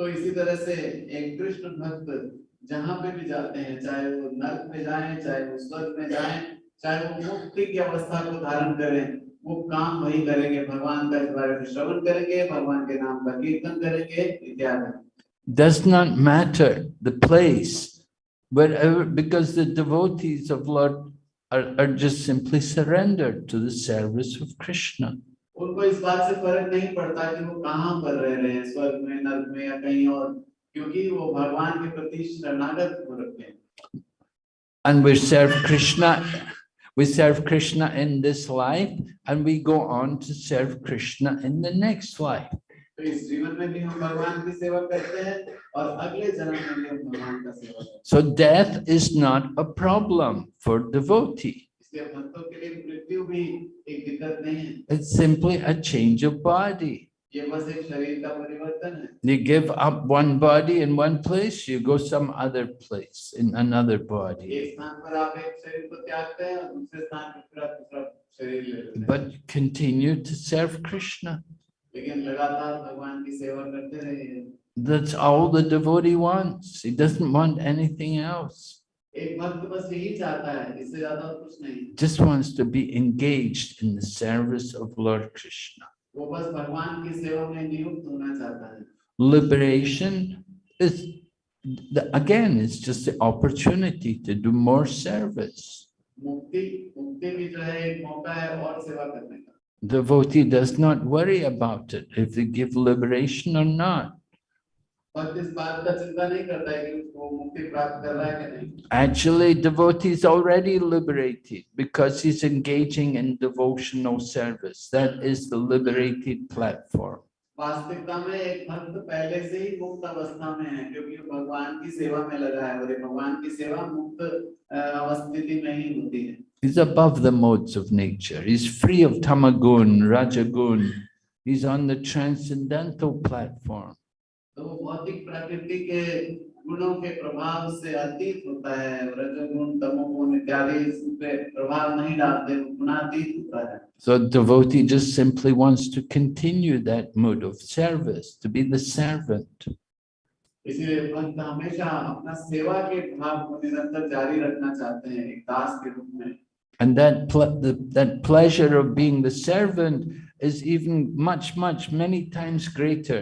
So इसी तरह से एक कृष्ण भक्त जहाँ पे भी जाते हैं चाहे वो नर्क में जाएँ चाहे वो स्वर्ग में जाएँ चाहे वो मुक्ति की अवस्था को धारण करें वो काम वही करेंगे भगवान का इस बारे में श्रवण करेंगे भगवान के नाम का कीर्तन करेंगे इत्यादि Does not matter the place, wherever, because the devotees of Lord are, are just simply surrendered to the service of Krishna. उनको इस बात से फ़र्क नहीं पड़ता कि वो कहाँ पर रह रहे हैं स्वर्ग में नर्क में या कहीं और क्योंकि वो भगवान के प्रति शरणागत हो रखे हैं And we serve Krishna, we serve Krishna in this life and we go on to serve Krishna in the next life. तो इस जीवन में भी हम भगवान की सेवा करते हैं और अगले जन्म में भी हम भगवान का सेवा करते हैं So death is not a problem for devotee. इसलिए भक्तों के लिए मृत्यु भी एक दिक्कत नहीं है It's simply a change of body. You give up one body in one place, you go some other place in another body. But continue to serve Krishna. That's all the devotee wants. He doesn't want anything else. Just wants to be engaged in the service of Lord Krishna. Liberation is, again, it's just the opportunity to do more service. Devotee does not worry about it, if they give liberation or not. Actually, devotee is already liberated because he's engaging in devotional service. That is the liberated platform. वास्तविकता में एक भक्त पहले से ही मुक्त अवस्था में है क्योंकि वो भगवान की सेवा में लगा है और ये भगवान की सेवा मुक्त अ, अवस्थिति में ही होती है He's above the modes of nature. He's free of tamagun, rajagun. He's on the transcendental platform. तो वो भौतिक प्रकृति के गुणों के प्रभाव से अतीत होता है रजोगुण तमोगुण इत्यादि इस पे प्रभाव नहीं डालते वो गुणातीत होता है So devotee just simply wants to continue that mood of service, to be the servant. इसलिए भक्त हमेशा अपना सेवा के भाव को निरंतर जारी रखना चाहते हैं एक दास के रूप में And that, ple- the, that pleasure of being the servant is even much, much, many times greater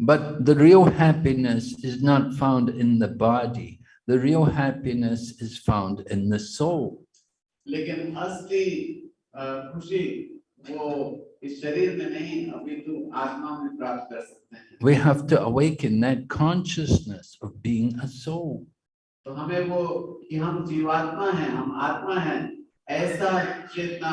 But the real happiness is not found in the body. The real happiness is found in the soul. लेकिन असली अ, खुशी वो इस शरीर में नहीं अपितु आत्मा में प्राप्त कर सकते हैं We have to awaken that consciousness of being a soul. तो हमें वो कि हम जीवात्मा हैं हम आत्मा हैं ऐसा चेतना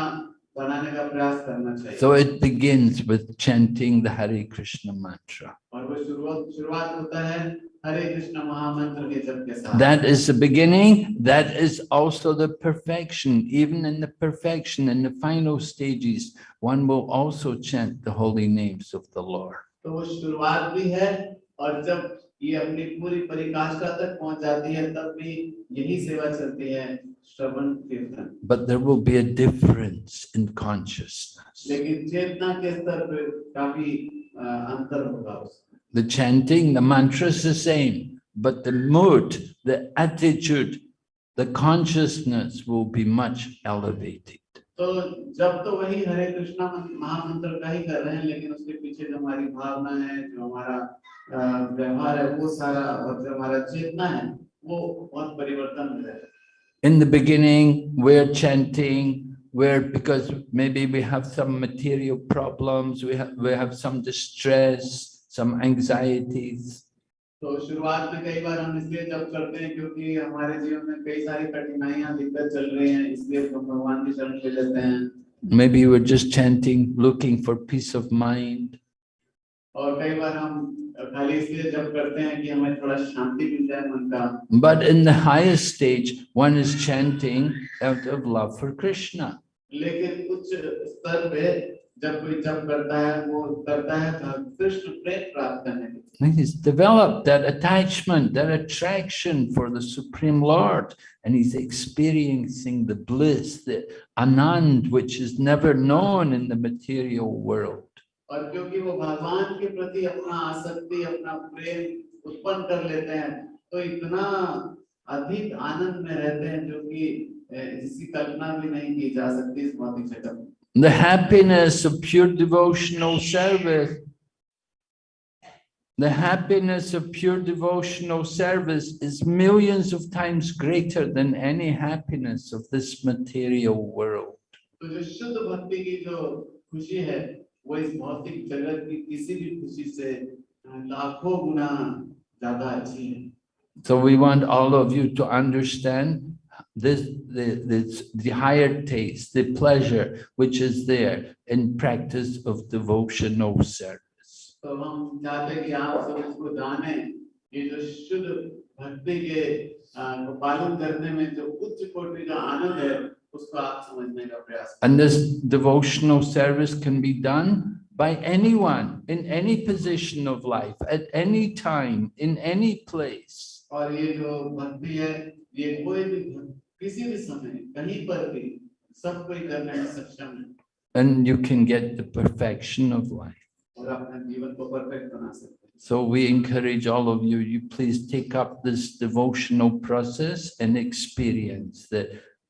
बनाने का प्रयास करना चाहिए So it begins with chanting the Hare Krishna mantra. और वो शुरुआत शुरुआत होता है हरे कृष्ण महामंत्र के जप के साथ That is the beginning. That is also the perfection. Even in the perfection, in the final stages, one will also chant the holy names of the Lord. तो वो शुरुआत भी है और जब ये अपनी पूरी परिकाष्ठा तक पहुंच जाती है तब भी यही सेवा चलती है श्रवण कीर्तन But there will be a difference in consciousness. लेकिन चेतना के स्तर पे काफी अ, अंतर होगा उसमें The chanting, the mantra is the same, but the mood, the attitude, the consciousness will be much elevated. तो जब तो वही हरे कृष्णा मन- महामंत्र का ही कर रहे हैं लेकिन उसके पीछे जो हमारी भावना है जो हमारा अ, व्यवहार है वो सारा और जो हमारा चेतना है वो बहुत परिवर्तन हो जाएगा In the beginning, we're chanting, we're because maybe we have some material problems, we have, we have some distress, some anxieties. तो शुरुआत में कई बार हम इसलिए जब करते हैं क्योंकि हमारे जीवन में कई सारी कठिनाइयां दिक्कत चल रही हैं इसलिए हम भगवान की शरण ले लेते हैं Maybe we're just chanting, looking for peace of mind. और कई बार हम but in the highest stage, one is chanting out of love for Krishna. He's developed that attachment, that attraction for the Supreme Lord, and he's experiencing the bliss, the anand, which is never known in the material world. और क्योंकि वो भगवान के प्रति अपना आसक्ति अपना प्रेम उत्पन्न कर लेते हैं तो इतना अधिक आनंद में रहते हैं जो कि अ, जिसकी कल्पना भी नहीं की जा सकती इस भौतिक जगत The happiness of pure devotional service, the happiness of pure devotional service is millions of times greater than any happiness of this material world. तो जो शुद्ध भक्ति की जो खुशी है वो इस भौतिक जगत की किसी भी खुशी से अ, लाखों गुना ज्यादा अच्छी है So we want all of you to understand this, the, this, the higher taste, the pleasure which is there in practice of devotional service. तो and this devotional service can be done by anyone, in any position of life, at any time, in any place. And you can get the perfection of life. So we encourage all of you, you please take up this devotional process and experience that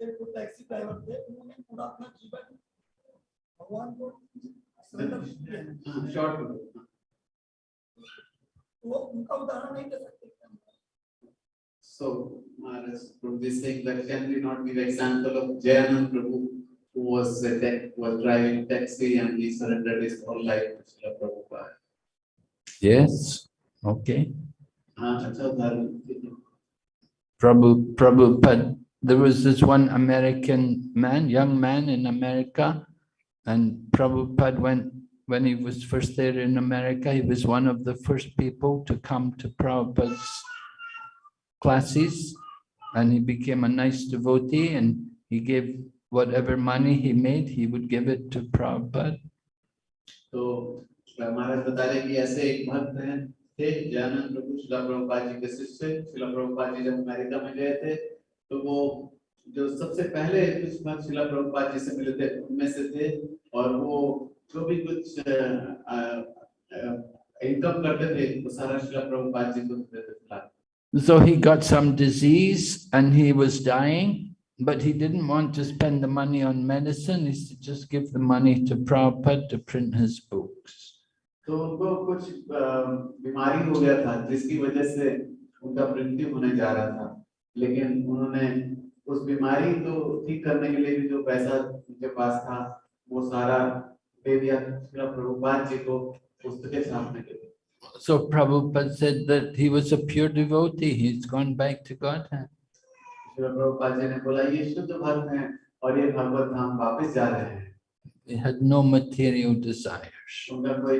थे वो taxi driver थे उन्होंने पूरा अपना जीवन भगवान को surrender किया। शॉर्ट वो उनका उदाहरण नहीं दे सकते क्या? So, Maharaj Prabhu is saying that can we not give example of Jayanand Prabhu who was a tech, was driving taxi and he surrendered his whole life to Srila Prabhupada. Yes, okay. हाँ अच्छा उदाहरण दीजिए। Prabhu, Prabhupada, there was this one American man, young man in America, and Prabhupada went, when he was first there in America, he was one of the first people to come to Prabhupada's classes, and he became a nice devotee, and he gave whatever money he made, he would give it to Prabhupada. तो महाराज बता रहे कि ऐसे एक भक्त हैं थे जयानंद प्रभु शिला प्रभुपाद जी के शिष्य शिला प्रभुपाद जी जब अमेरिका में गए थे तो वो जो सबसे पहले कुछ श्रील प्रभुपाद जी से मिले थे उनमें से थे और वो जो भी कुछ इनकम करते थे वो सारा श्रील प्रभुपाद जी को देते थे So he got some disease and he was dying, but he didn't want to spend the money on medicine. He said, just give the money to Prabhupada to print his books. लेकिन उन्होंने उस बीमारी को ठीक करने के लिए भी जो पैसा उनके पास था वो सारा दे दिया प्रभुपाद जी को पुस्तकें छापने के लिए So Prabhupada said that he was a pure devotee. He's gone back to Godhead. Srila Prabhupada ji ने बोला ये शुद्ध भक्त हैं और ये भगवत धाम वापस जा रहे हैं He had no material desires. उनका कोई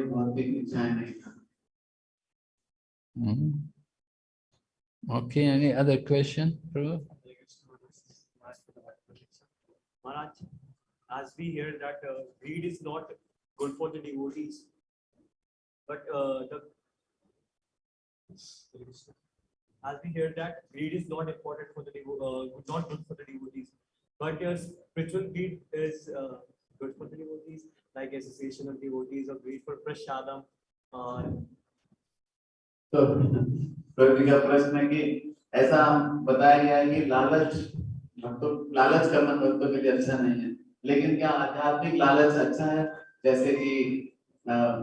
Okay, any other question? Prabhu? Maharaj, as we hear that uh, greed is not good for the devotees, but uh, the as we hear that greed is not important for the devo uh, not good for the devotees, but your spiritual greed is uh, good for the devotees, like association of devotees or greed for prasadam. Uh, तो प्रभु का प्रश्न है कि ऐसा बताया गया है कि लालच भक्तों लालच करना भक्तों के लिए अच्छा नहीं है लेकिन क्या आध्यात्मिक लालच अच्छा है जैसे कि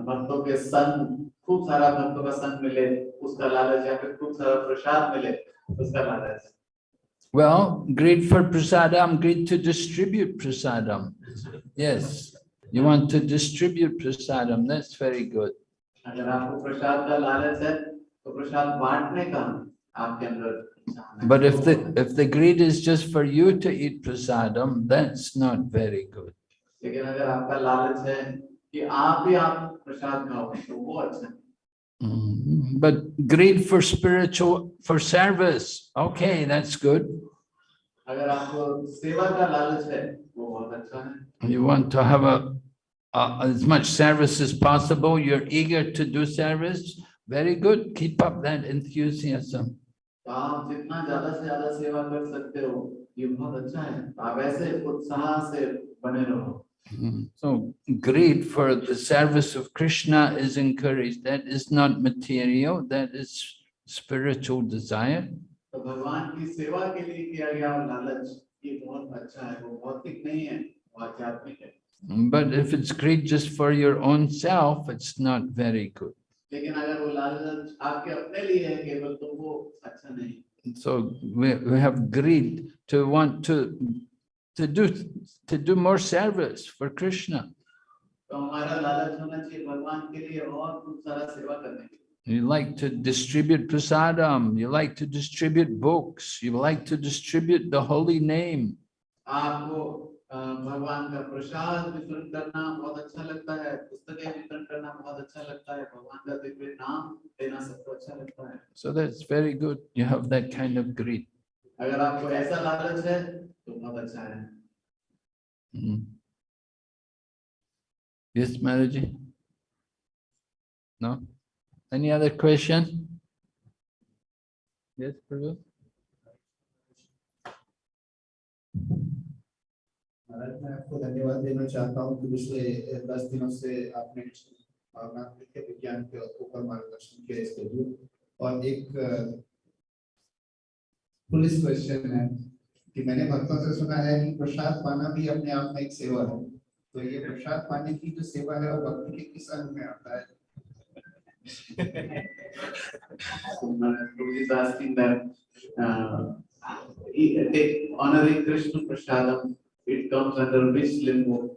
भक्तों के संग खूब सारा भक्तों का संग मिले उसका लालच या फिर खूब सारा प्रसाद मिले उसका लालच Well, greed for prasadam, greed to distribute prasadam. Yes, you want to distribute prasadam, that's very good. अगर आपको प्रसाद का लालच है तो प्रसाद बांटने का आपके अंदर इच्छा होना But if the, चाहिए। if the greed is just for you to eat prasadam, that's not very good. लेकिन अगर आपका लालच है कि आप ही आप प्रसाद खाओ तो वो अच्छा है Mhm. But greed for spiritual, for service, okay, that's good. अगर आपको सेवा का लालच है वो बहुत अच्छा है You want to have a, a- as much service as possible, you're eager to do service, very good, keep up that enthusiasm. तो आप जितना ज्यादा से ज्यादा सेवा कर सकते हो ये बहुत अच्छा है तो आप ऐसे उत्साह से बने रहो Mhm. So greed for the service of Krishna is encouraged. That is not material, that is spiritual desire. तो भगवान की सेवा के लिए किया गया लालच ये बहुत अच्छा है वो भौतिक नहीं है वो आध्यात्मिक है But if it's greed just for your own self, it's not very good. लेकिन अगर वो लालच आपके अपने लिए है केवल तो वो अच्छा नहीं So we, we have greed to want to, to do, to do more service for Krishna. तो हमारा लालच होना चाहिए भगवान के लिए और खूब सारा सेवा करने के लिए You like to distribute prasadam, you like to distribute books, you like to distribute the holy name. आपको अ, भगवान का प्रसाद वितरण करना बहुत अच्छा लगता है पुस्तकें वितरण करना बहुत अच्छा लगता है भगवान का दिव्य नाम देना सबको अच्छा लगता है So that's very good. You have that kind of greed. अगर आपको ऐसा लालच है तो बहुत अच्छा है Mm. Yes, Maraji? No? Any other question? Yes, Prabhu? मैं आपको धन्यवाद देना चाहता हूँ कि पिछले दस दिनों से आपने के विज्ञान के ऊपर मार्गदर्शन किया इसके लिए और एक पुलिस क्वेश्चन है कि मैंने भक्तों से सुना है कि प्रसाद पाना भी अपने आप में एक सेवा है। तो ये प्रसाद पाने की जो सेवा है वो भक्ति के किस अंग में आता है? So, is asking that uh, honoring it comes under which limbo?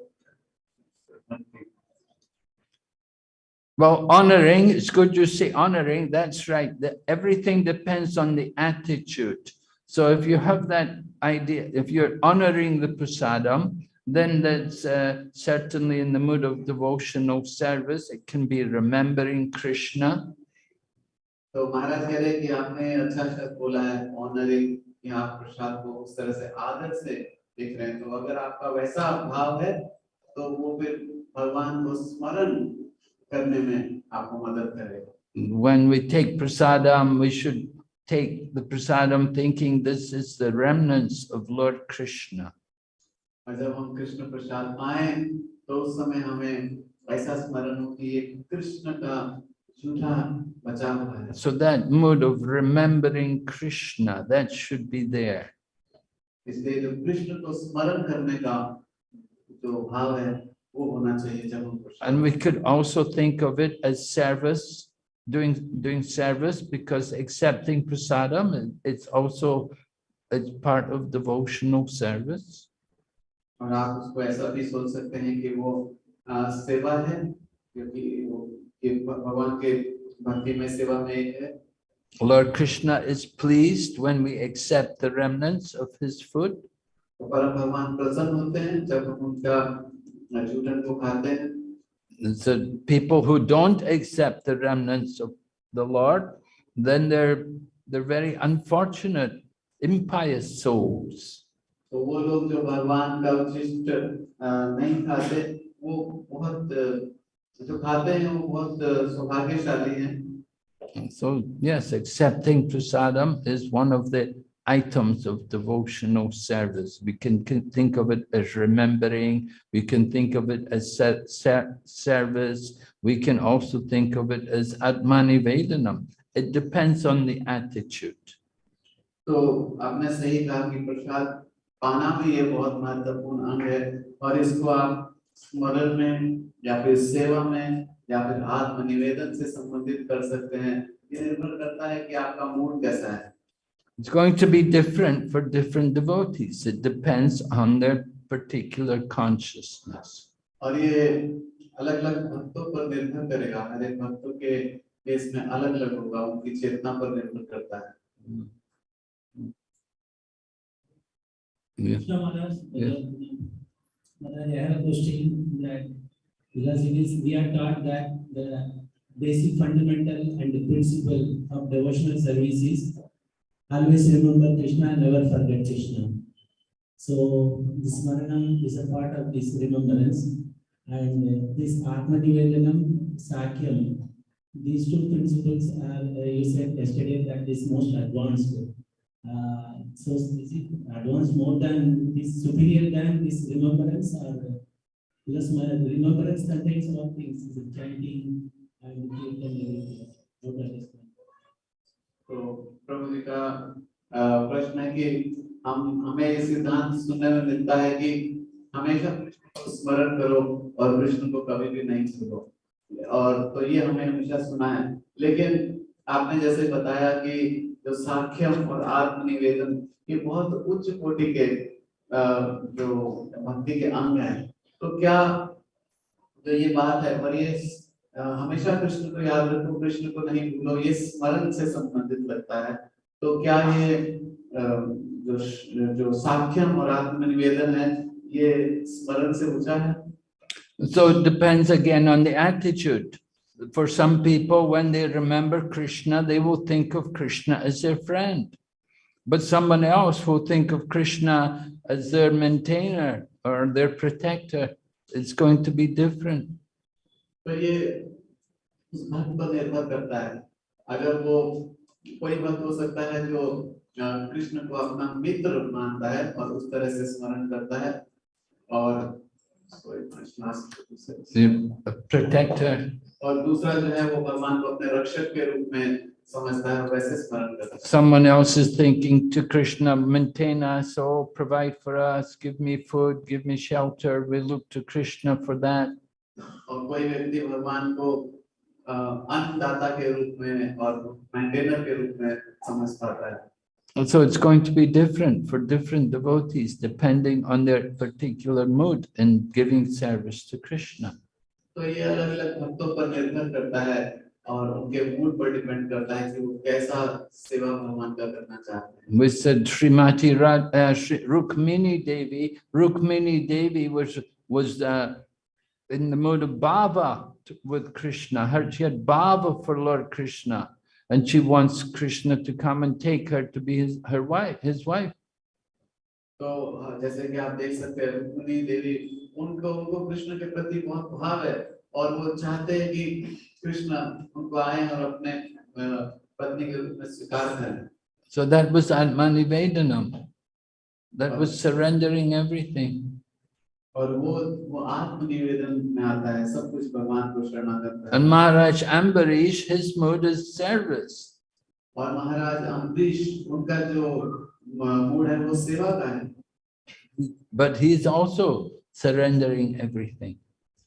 Well, honoring, it's good you say honoring, that's right. That everything depends on the attitude. So if you have that idea, if you're honoring the prasadam, then that's uh, certainly in the mood of devotional service. It can be remembering Krishna. तो महाराज कह रहे हैं कि आपने अच्छा शब्द बोला है ऑनरिंग कि आप प्रसाद को उस तरह से आदर से देख रहे हैं तो अगर आपका वैसा भाव है तो वो फिर भगवान को स्मरण करने में आपको मदद करेगा When we take prasadam, we should take the prasadam thinking this is the remnants of Lord Krishna. और जब हम कृष्ण प्रसाद पाए तो उस समय हमें ऐसा स्मरण हो कि ये कृष्ण का झूठा बचा हुआ है So that mood of remembering Krishna, that should be there. इसलिए जो कृष्ण को स्मरण करने का जो भाव है वो होना चाहिए जब हम And we could also think of it as service, doing, doing service, because accepting prasadam, it's also, it's part of devotional service. और आप उसको ऐसा भी सोच सकते हैं कि वो आ, सेवा है क्योंकि वो भगवान के भक्ति में सेवा में है Lord Krishna is pleased when we accept the remnants of his food. तो परम भगवान प्रसन्न होते हैं जब हम उनका जूठन को खाते हैं So people who don't accept the remnants of the Lord, then they're, they're very unfortunate, impious souls. तो वो लोग जो भगवान का उचिष्ट आ, नहीं खाते वो बहुत आ, जो खाते हैं वो बहुत आ, सौभाग्यशाली हैं And So yes, accepting prasadam is one of the items of devotional service. We can can think of it as remembering, we can think of it as ser- ser- service, we can also think of it as atmani vedanam. It depends on the attitude. तो आपने सही कहा कि प्रसाद पाना भी ये बहुत महत्वपूर्ण अंग है और इसको आप स्मरण में या फिर सेवा में या फिर आत्मनिवेदन से संबंधित कर सकते हैं ये निर्भर करता है कि आपका मूड कैसा है It's going to be different for different devotees. It depends on their particular consciousness. और ये अलग अलग भक्तों पर निर्भर करेगा हर एक भक्तों के केस में अलग अलग होगा उनकी चेतना पर निर्भर करता है Yeah. Yeah. Maharaj, I have a question that because it is, we are taught that the basic fundamental and the principle of devotional service is always remember Krishna, and never forget Krishna. So this Smaranam is a part of this remembrance and this Atma Nivedanam, sakhyam, these two principles are, uh, you said yesterday that is most advanced. Uh, so is it advanced more than this superior than this remembrance or because my remembrance contains all things, is it chanting and everything. That is. तो प्रभु जी का प्रश्न है कि हम हमें ये सिद्धांत सुनने में मिलता है कि हमेशा स्मरण करो और कृष्ण को कभी भी नहीं भूलो और तो ये हमें हमेशा सुना है लेकिन आपने जैसे बताया कि जो साख्यम और आत्मनिवेदन ये बहुत उच्च कोटि के जो भक्ति के अंग हैं तो क्या जो ये बात है और ये हमेशा कृष्ण को याद रखो कृष्ण को नहीं भूलो ये स्मरण से संबंधित लगता है तो क्या ये जो जो साख्यम और आत्मनिवेदन है ये स्मरण से ऊँचा है So it depends again on the attitude. For some people, when they remember Krishna, they will think of Krishna as their friend. But someone else will think of Krishna as their maintainer or their protector. It's going to be different. तो ये उस पर निर्भर करता है अगर वो कोई भक्त हो सकता है जो कृष्ण को अपना मित्र मानता है और उस तरह से स्मरण करता है और The protector. और दूसरा जो है वो भगवान को अपने रक्षक के रूप में समझता है और वैसे स्मरण करता है Someone else is thinking to Krishna, maintain us, oh, provide for us, give me food, give me shelter. We look to Krishna for that. और कोई व्यक्ति भगवान को अ, अन्नदाता के रूप में और मेंटेनर के रूप में समझ पाता है And so it's going to be different for different devotees, depending on their particular mood in giving service to Krishna. तो ये अलग अलग भक्तों पर निर्भर करता है और उनके मूड पर डिपेंड करता है कि वो कैसा सेवा भगवान का करना चाहते हैं We said Srimati Rad, uh, Shri- Rukmini Devi, Rukmini Devi was, was uh, in the mood of bhava t- with Krishna. Her, she had bhava for Lord Krishna. And she wants Krishna to come and take her to be his, her wife, his wife. तो अ, जैसे कि आप देख सकते हैं रुक्मिणी देवी उनको उनको कृष्ण के प्रति बहुत भाव है और वो चाहते हैं कि कृष्ण उनको आए और अपने अ, पत्नी के रूप में स्वीकार करें So that was Atmanivedanam. That was surrendering everything. और वो वो आत्मनिवेदन में आता है सब कुछ भगवान को शरणागत है And Maharaj Ambarish, his mood is service. और महाराज अम्बरीश उनका जो मूड है वो सेवा का है But he's also surrendering everything.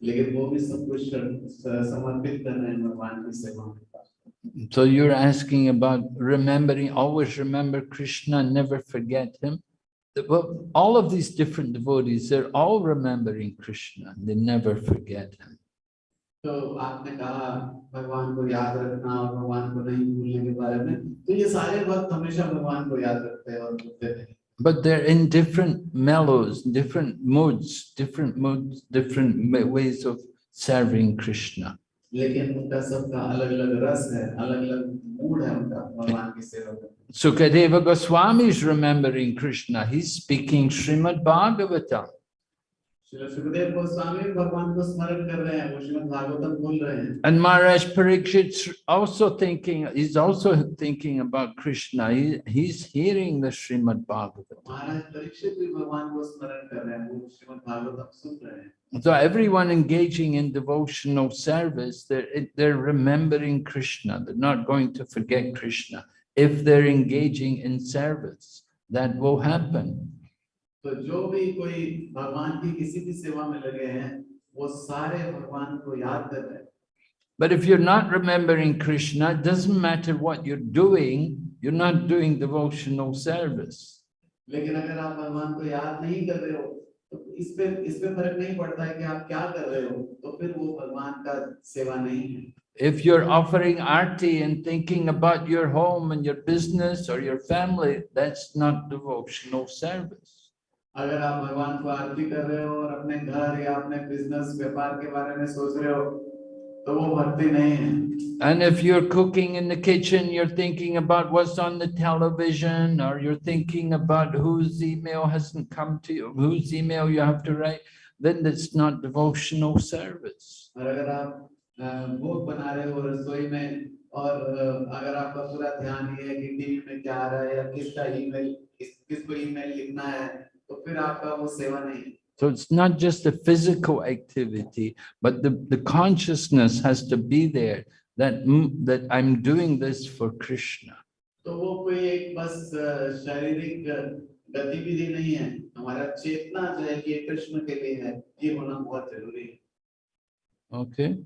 लेकिन वो भी सब कुछ शरण- स- समर्पित कर रहे हैं भगवान की सेवा में So you're asking about remembering, always remember Krishna, and never forget him. The- Well, all of these different devotees, they're all remembering Krishna, they never forget him. तो but they're in different mellows, different moods, different moods, different ways of serving Krishna. Sukadeva Goswami is remembering Krishna. He's speaking Srimad Bhagavatam. And Maharaj Parikshit also thinking, he's also thinking about Krishna. He, he's hearing the Srimad Bhagavatam. Maharaj Parikshit. So everyone engaging in devotional service, they're, they're remembering Krishna. They're not going to forget Krishna. If they're engaging in service, that will happen. तो जो भी कोई भगवान की किसी भी सेवा में लगे हैं वो सारे भगवान को याद कर रहे हैं But if you're not remembering Krishna, it doesn't matter what you're doing, you're not doing devotional service. लेकिन अगर आप भगवान को याद नहीं कर रहे हो तो इस पे इस पे फर्क नहीं पड़ता है कि आप क्या कर रहे हो तो फिर वो भगवान का सेवा नहीं है If you're offering arti and thinking about your home and your business or your family, that's not devotional service. अगर आप भगवान को आरती कर रहे हो और अपने घर या अपने बिज़नेस व्यापार के बारे में सोच रहे हो तो वो भक्ति नहीं है And if you're cooking in the kitchen, you're thinking about what's on the television, or you're thinking about whose email hasn't come to you, whose email you have to write, then that's not devotional service. और अगर आप अ, भोग बना रहे हो रसोई में और अ, अगर आपका पूरा ध्यान ये है कि टीवी में क्या आ रहा है या किसका ईमेल किस किसको ईमेल लिखना है तो फिर आपका वो सेवा नहीं है So it's not just a physical activity, but the, the consciousness has to be there that, mm, that I'm doing this for Krishna. तो वो कोई एक बस अ, शारीरिक अ, गतिविधि नहीं है हमारा चेतना जो है कि ये कृष्ण के लिए है ये होना बहुत जरूरी है Okay?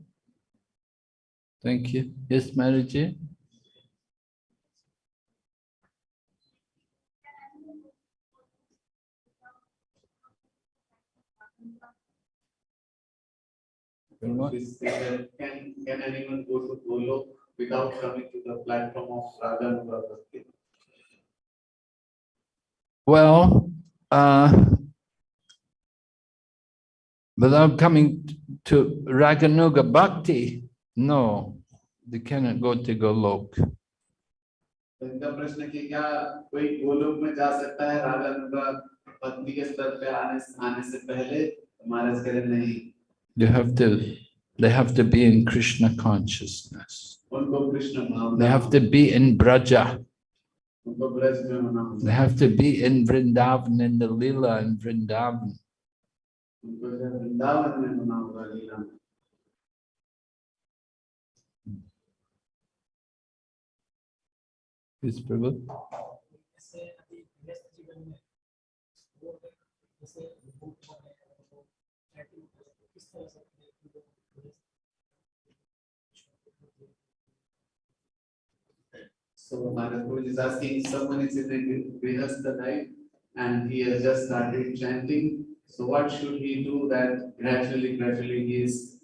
Thank you. Yes, Maraji? What? Can can anyone go to Golok without coming to the platform of Radha Well, uh, Without coming to Raganuga Bhakti, no, they cannot go to Golok. तो इनका प्रश्न कि क्या कोई गोलोक में जा सकता है रागा पत्नी के स्तर पे आने आने से पहले महाराज कह रहे नहीं you have to they have to be in Krishna consciousness. They have to be in Braja. They have to be in Vrindavan, in the Lila in Vrindavan. Yes, Prabhu. So Maharaj Prabhuji is asking, someone is in a Grihastha life and he has just started chanting. So what should he do that gradually, gradually he is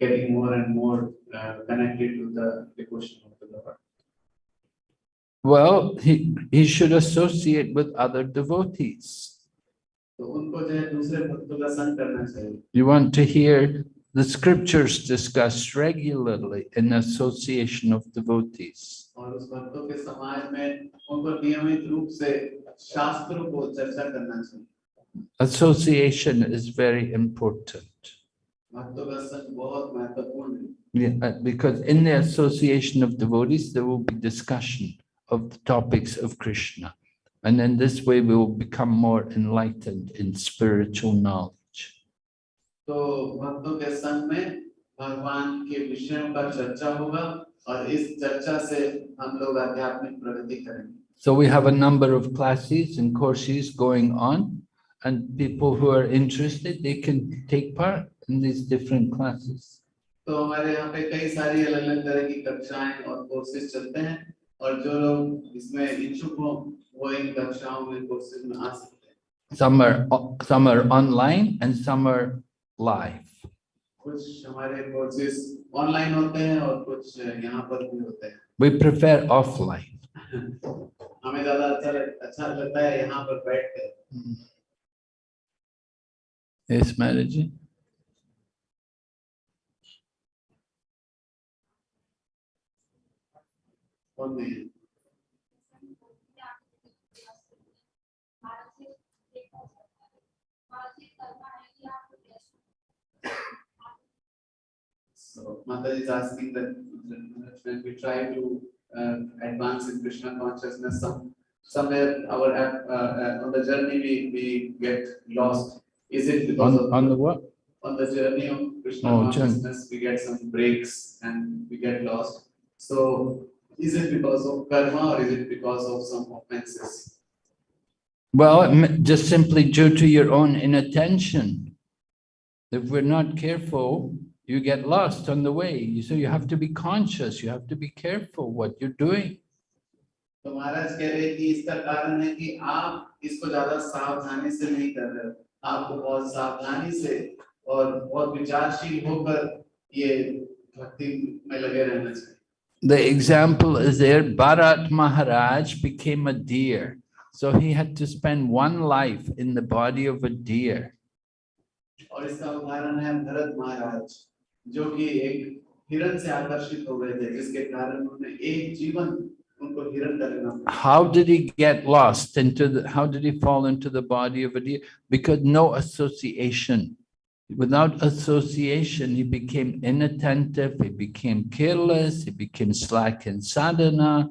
getting more and more uh, connected to the devotion of the Lord? Well, he, he should associate with other devotees. You want to hear the scriptures discussed regularly in association of devotees. Association is very important. Yeah, uh, because in the association of devotees, there will be discussion of the topics of Krishna. And in this way, we will become more enlightened in spiritual knowledge. तो भक्तों के संग में भगवान के विषयों का चर्चा होगा और इस चर्चा से हम लोग आध्यात्मिक प्रगति करेंगे So we have a number of classes and courses going on, and people who are interested, they can take part in these different classes. तो हमारे यहाँ पे कई सारी अलग अलग तरह की कक्षाएं और कोर्सेज चलते हैं और जो लोग इसमें इच्छुक हो वो इन कक्षाओं में कोर्सेज में आ सकते हैं Some are, o- some are online and some are live. कुछ हमारे कोर्सेज ऑनलाइन होते हैं और कुछ यहाँ पर भी होते हैं We prefer offline. हमें ज्यादा अच्छा लग, अच्छा लगता है यहाँ पर बैठ कर Yes, Mataji? on the So Mata is asking that when we try to uh, advance in Krishna consciousness, some, somewhere our uh, uh, on the journey we, we get lost. Is it because on, of on the what? On the journey of Krishna oh, consciousness, journey. we get some breaks and we get lost. So is it because of karma or is it because of some offenses? Well, it m- just simply due to your own inattention. If we're not careful, you get lost on the way. You- So you have to be conscious, you have to be careful what you're doing. तो महाराज कह रहे हैं कि इसका कारण है कि आप इसको ज्यादा सावधानी से नहीं कर रहे हो आपको बहुत सावधानी से और बहुत विचारशील होकर ये भक्ति में लगे रहना चाहिए The example is there, Bharat Maharaj became a deer. So he had to spend one life in the body of a deer. और इसका उदाहरण है भरत महाराज जो कि एक हिरण से आकर्षित हो गए थे जिसके कारण उन्होंने एक जीवन उनको हिरण का लेना पड़ा How did he get lost into the, how did he fall into the body of a deer? Because no association. Without association, he became inattentive, he became careless, he became slack in sadhana.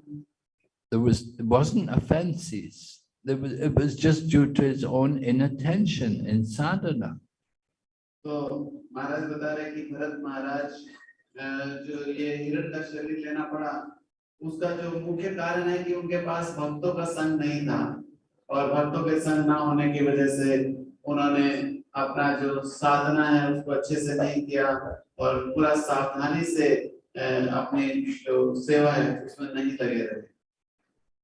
There was, it wasn't offenses. There was, it was just due to his own inattention in sadhana. तो महाराज बता रहे हैं कि भरत महाराज अ, जो ये हिरण का शरीर लेना पड़ा उसका जो मुख्य कारण है कि उनके पास भक्तों का संग नहीं था और भक्तों के संग ना होने की वजह से उन्होंने अपना जो साधना है उसको अच्छे से नहीं किया और पूरा सावधानी से अ, अपनी जो सेवा है उसमें नहीं लगे रहे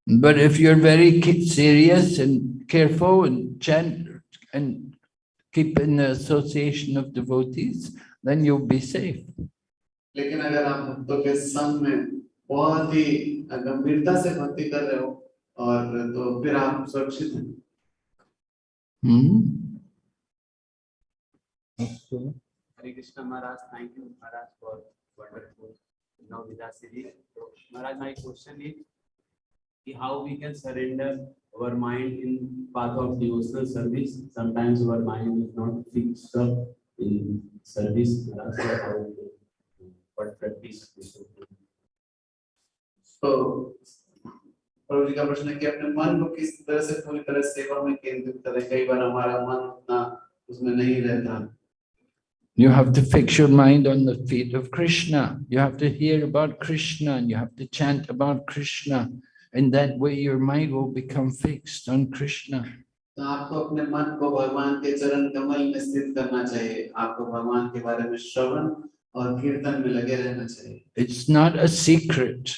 But if you're very serious and careful and chant and keep in the association of devotees, then you'll be safe. लेकिन अगर आप भक्तों के संग में बहुत ही गंभीरता से भक्ति कर रहे हो और तो फिर आप सुरक्षित हैं Hmm? Hare Krishna Maharaj thank you Maharaj for wonderful नवविदा सिरी महाराज माय क्वेश्चन इज़ कि how we can surrender our mind in path of devotional service sometimes our mind is not fixed up in service Maharaj how what practice so प्रभु का प्रश्न है कि अपने मन को किस तरह से पूरी तरह सेवा में केंद्रित करें? कई बार हमारा मन उतना उसमें नहीं रहता। You have to fix your mind on the feet of Krishna. You have to hear about Krishna and you have to chant about Krishna. And that way your mind will become fixed on Krishna. तो आपको अपने मन को भगवान के चरण कमल में स्थित करना चाहिए आपको भगवान के बारे में श्रवण और कीर्तन में लगे रहना चाहिए It's not a secret.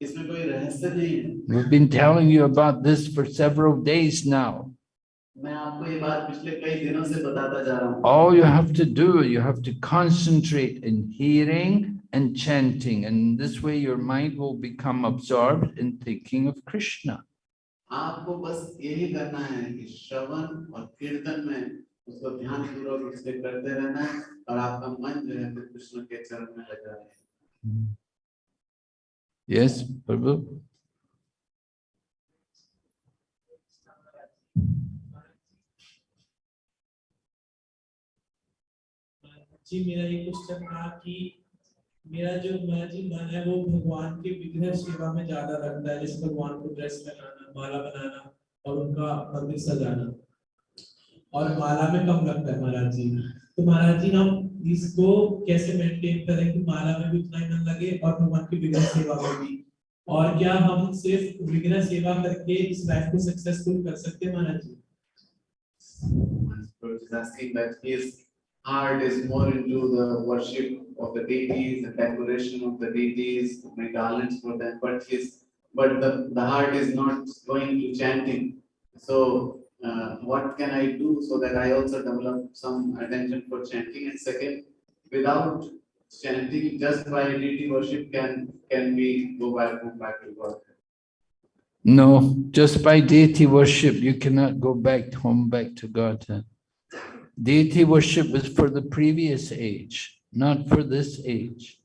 इसमें कोई रहस्य नहीं है We've been telling you about this for several days now. All you have to do, you have to concentrate in hearing and chanting. And this way your mind will become absorbed in thinking of Krishna. आपको बस यही करना है कि श्रवण और कीर्तन में उसको ध्यान पूर्वक उससे करते रहना है और आपका मन जो है फिर कृष्ण के चरण में लगा है Yes, Prabhu? जी, मेरा ये क्वेश्चन था कि मेरा जो मेरा जी मन है, वो भगवान के विग्रह सेवा में ज़्यादा लगता है, जैसे भगवान को ड्रेस बनाना, माला बनाना और उनका मंदिर सजाना। और माला में कम लगता है महाराज जी। तो महाराज जी, हम इसको कैसे मेंटेन करें कि माला में भी उतना ही मन लगे और भगवान की विग्रह सेवा में भी? और क्या हम सिर्फ़ विग्रह सेवा करके इस लाइफ को सक्सेसफुल कर सकते हैं, महाराज जी? Heart is more into the worship of the deities, the decoration of the deities, make garlands for them, but his, but the, the heart is not going to chanting. So, uh, what can I do so that I also develop some attention for chanting? And second, without chanting, just by deity worship, can, can we go back, go back to God? No, just by deity worship, you cannot go back home, back to Godhead. Deity worship is for the previous age, not for this age.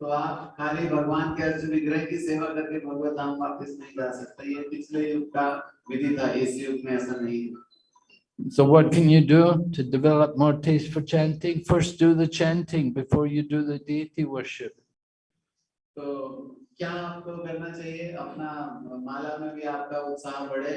तो आप खाली भगवान के अर्जुन विग्रह की सेवा करके भगवत धाम वापस नहीं जा सकते ये पिछले युग का विधि था इस युग में ऐसा नहीं है So what can you do to develop more taste for chanting? First do the chanting before you do the deity worship. तो क्या आपको करना चाहिए अपना माला में भी आपका उत्साह बढ़े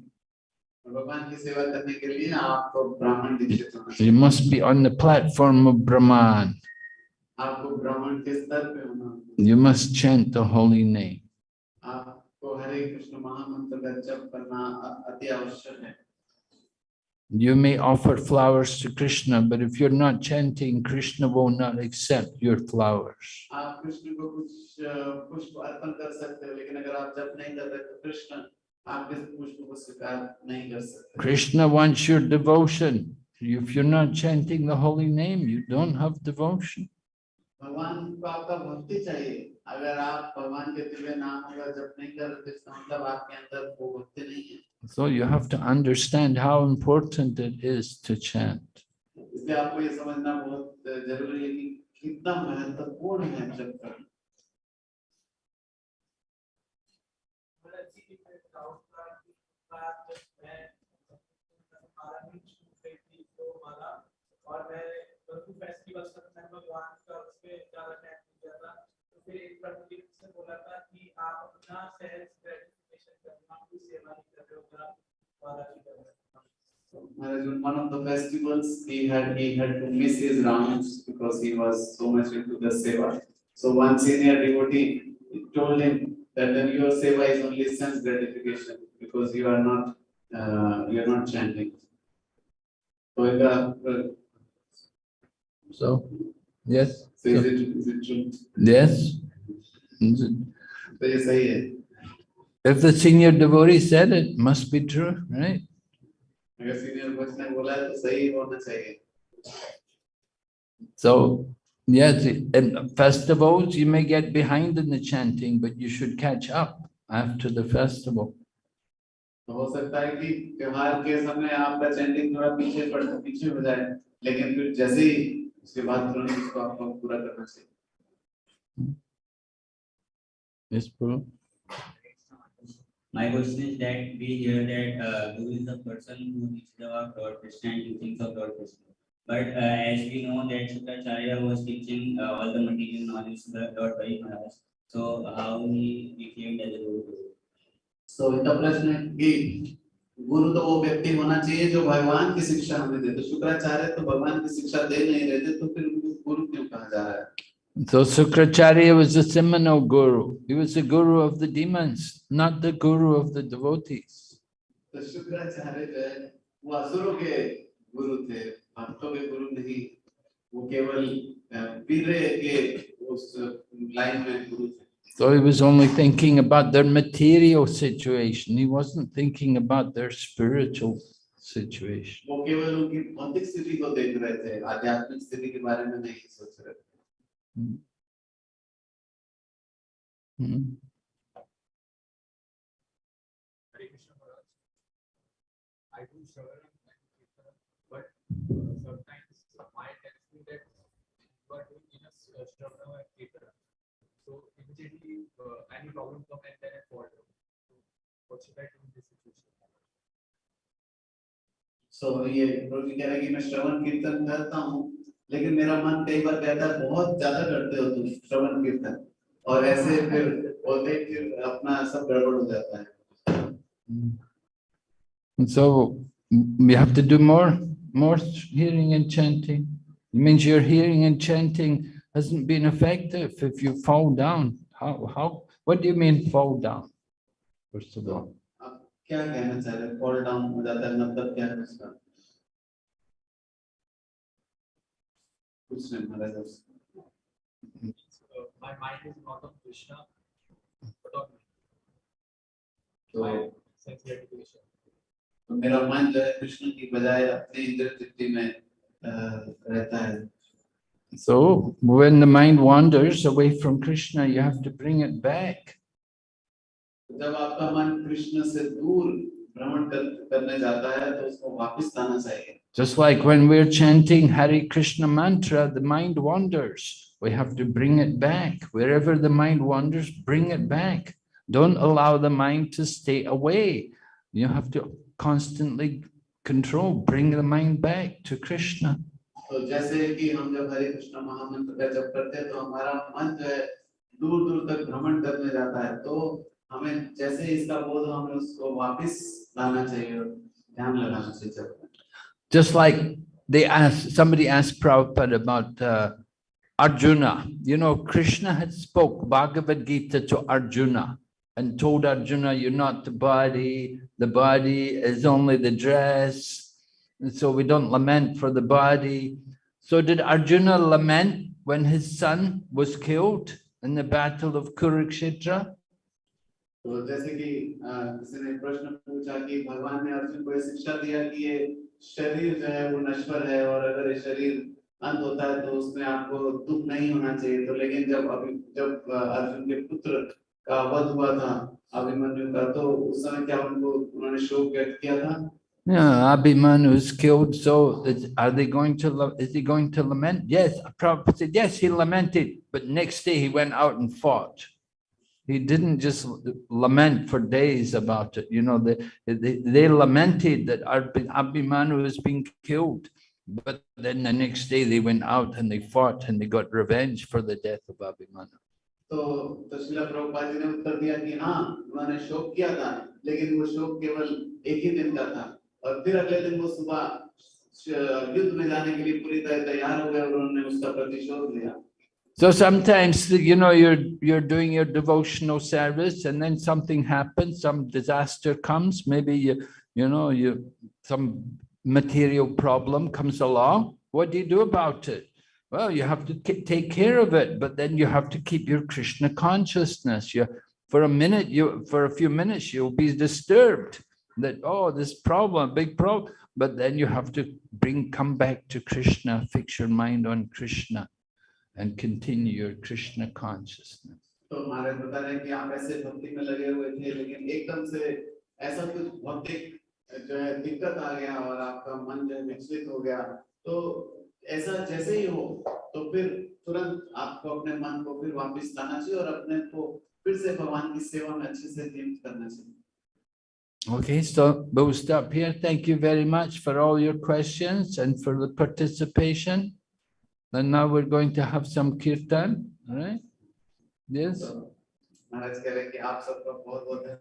और भगवान की सेवा करने के लिए आपको ब्राह्मण दीक्षित होना चाहिए You must be on the platform of Brahman. आपको ब्राह्मण के स्तर पे होना होगा। You must chant the holy name. आपको हरे कृष्ण महामंत्र का जप करना अ- अति आवश्यक है You may offer flowers to Krishna, but if you're not chanting, Krishna will not accept your flowers. आप कृष्ण को कुछ अ, पुष्प अर्पण कर सकते हो लेकिन अगर आप जप नहीं कर रहे तो कृष्ण आपके पुष्प को स्वीकार नहीं कर सकते Krishna wants your devotion. If you're not chanting the holy name, you don't have devotion. भगवान को आपका भक्ति चाहिए अगर आप भगवान के दिव्य नामों का जप नहीं कर रहे तो इसका मतलब आपके अंदर वो भक्ति नहीं है So you have to understand how important it is to chant. इसलिए आपको ये समझना बहुत जरूरी है कि कितना महत्वपूर्ण है जप करना और मैं बरकू फेस्टिवल तक मैं भगवान का उसमें ज्यादा टाइम दिया था तो फिर एक प्रभु जी ने मुझसे बोला था कि आप अपना सेल्फ ग्रेटिफिकेशन करना कोई सेवा नहीं कर रहे हो अगर आप माला की कर रहे हो Maharaj, on one of the festivals, he had he had to miss his rounds because he was so much into the seva. So one senior devotee told him that then your seva is only sense gratification because you are not uh, you are not chanting. So in the uh, So Yes, So is it, is it true? yes. तो ये सही है If the senior devotee said it, must be true, right? अगर senior भक्त ने बोला है तो सही होना चाहिए So, yes, in festivals, you may get behind in the chanting, but you should catch up after the festival. तो हो सकता है कि त्योहार के समय आपका चैंटिंग थोड़ा पीछे पड़ पीछे हो जाए लेकिन फिर जैसे ही उसके बाद तुरंत उसको आपको पूरा करना चाहिए Yes, Prabhu? My question is that we hear that uh, Guru is the person who teaches about Lord Krishna and teachings of Lord Krishna. But uh, as we know that Shukracharya was teaching uh, all the material knowledge to the Lord Hari Maharaj. So how he became as a Guru? इनका प्रश्न है कि गुरु तो वो व्यक्ति होना चाहिए जो भगवान की शिक्षा हमें दे तो शुक्राचार्य तो भगवान की शिक्षा दे नहीं रहे थे तो फिर उनको गुरु क्यों कहा जा रहा है So Sukracharya was a seminal guru. He was the guru of the demons, not the guru of the devotees. तो So he was only thinking about their material situation. He wasn't thinking about their spiritual situation. Hmm. Hmm. but uh, sometimes mind tells me that you are doing enough struggle and cater So immediately uh, any problem come and then I fall down. So what should I do in this situation? सो ये प्रभु जी कह रहे हैं कि मैं श्रवण कीर्तन करता हूँ लेकिन मेरा मन कई बार कहता है बहुत ज़्यादा करते हो तुम श्रवण कीर्तन और ऐसे फिर बोलते हैं फिर अपना सब गड़बड़ हो जाता है so mm, we have to do more, more hearing and chanting. It means your hearing and chanting hasn't been effective if you fall down. How, how, what do you mean fall down? First of all, आप क्या कहना चाह रहे हैं fall down हो जाता है मतलब क्या है उसका कुछ नहीं महाराज उसका। Uh, my mind is not on Krishna, but on तो my sense gratification. तो मेरा मन जो है कृष्ण की बजाय अपने इंद्र तृप्ति में अ, रहता है so when the mind wanders away from Krishna, you have to bring it back. Just like when we're chanting Hare Krishna mantra, the mind wanders. We have to bring it back. Wherever the mind wanders, bring it back. Don't allow the mind to stay away. You have to constantly control, bring the mind back to Krishna. तो जैसे कि हम जब हरे कृष्ण महामंत्र का जप करते हैं तो हमारा मन जो है दूर दूर तक भ्रमण करने जाता है तो हमें जैसे ही इसका बोध हो, हमें उसको वापस लाना चाहिए और ध्यान लगाना चाहिए जब Just like they asked, somebody asked Prabhupada about uh, Arjuna. You know, Krishna had spoke Bhagavad Gita to Arjuna and told Arjuna, you're not the body, the body is only the dress. And so we don't lament for the body. So did Arjuna lament when his son was killed in the battle of Kurukshetra? तो जैसे कि अ, किसी ने प्रश्न पूछा कि भगवान ने अर्जुन को ये शिक्षा दिया कि ये शरीर जो है वो नश्वर है और अगर ये शरीर अंत होता है तो उसमें आपको दुख नहीं होना चाहिए तो लेकिन जब अभी जब अ, अर्जुन के पुत्र का वध हुआ था अभिमन्यु का तो उस समय क्या उनको उन्होंने शोक व्यक्त किया था Yeah, Abhimanyu was killed, so is, are they going to, la- is he going to lament? Yes, Prabhupada said, yes, he lamented, but next day he went out and fought. He didn't just l- lament for days about it, you know, they, they, they lamented that Abhi- Abhimanyu was being killed. But then the next day they went out and they fought and they got revenge for the death of Abhimanyu. तो तो शिला प्रभुपाद जी ने उत्तर दिया कि हाँ उन्होंने शोक किया था लेकिन वो शोक केवल एक ही दिन का था और फिर अगले दिन वो सुबह श- युद्ध में जाने के लिए पूरी तरह तैयार हो गए और उन्होंने उसका प्रतिशोध लिया So sometimes, you know, you're, you're doing your devotional service and then something happens, some disaster comes, maybe you, you know, you, some material problem comes along. What do you do about it? Well, you have to ki- take care of it, but then you have to keep your Krishna consciousness. You, for a minute, you, for a few minutes, you'll be disturbed that, oh, this problem, big problem, but then you have to bring, come back to Krishna, fix your mind on Krishna and continue your Krishna consciousness. तो महाराज बता रहे हैं कि आप ऐसे भक्ति में लगे हुए थे लेकिन एकदम से ऐसा कुछ भौतिक जो है दिक्कत आ गया और आपका मन जो है विचलित हो गया तो ऐसा जैसे ही हो तो फिर तुरंत आपको अपने मन को फिर वापस लाना चाहिए और अपने को फिर से भगवान की सेवा में अच्छे से नियुक्त करना चाहिए Okay, so we'll stop here. Thank you very much for all your questions and for the participation. And now we're going to have some kirtan, all right? Yes?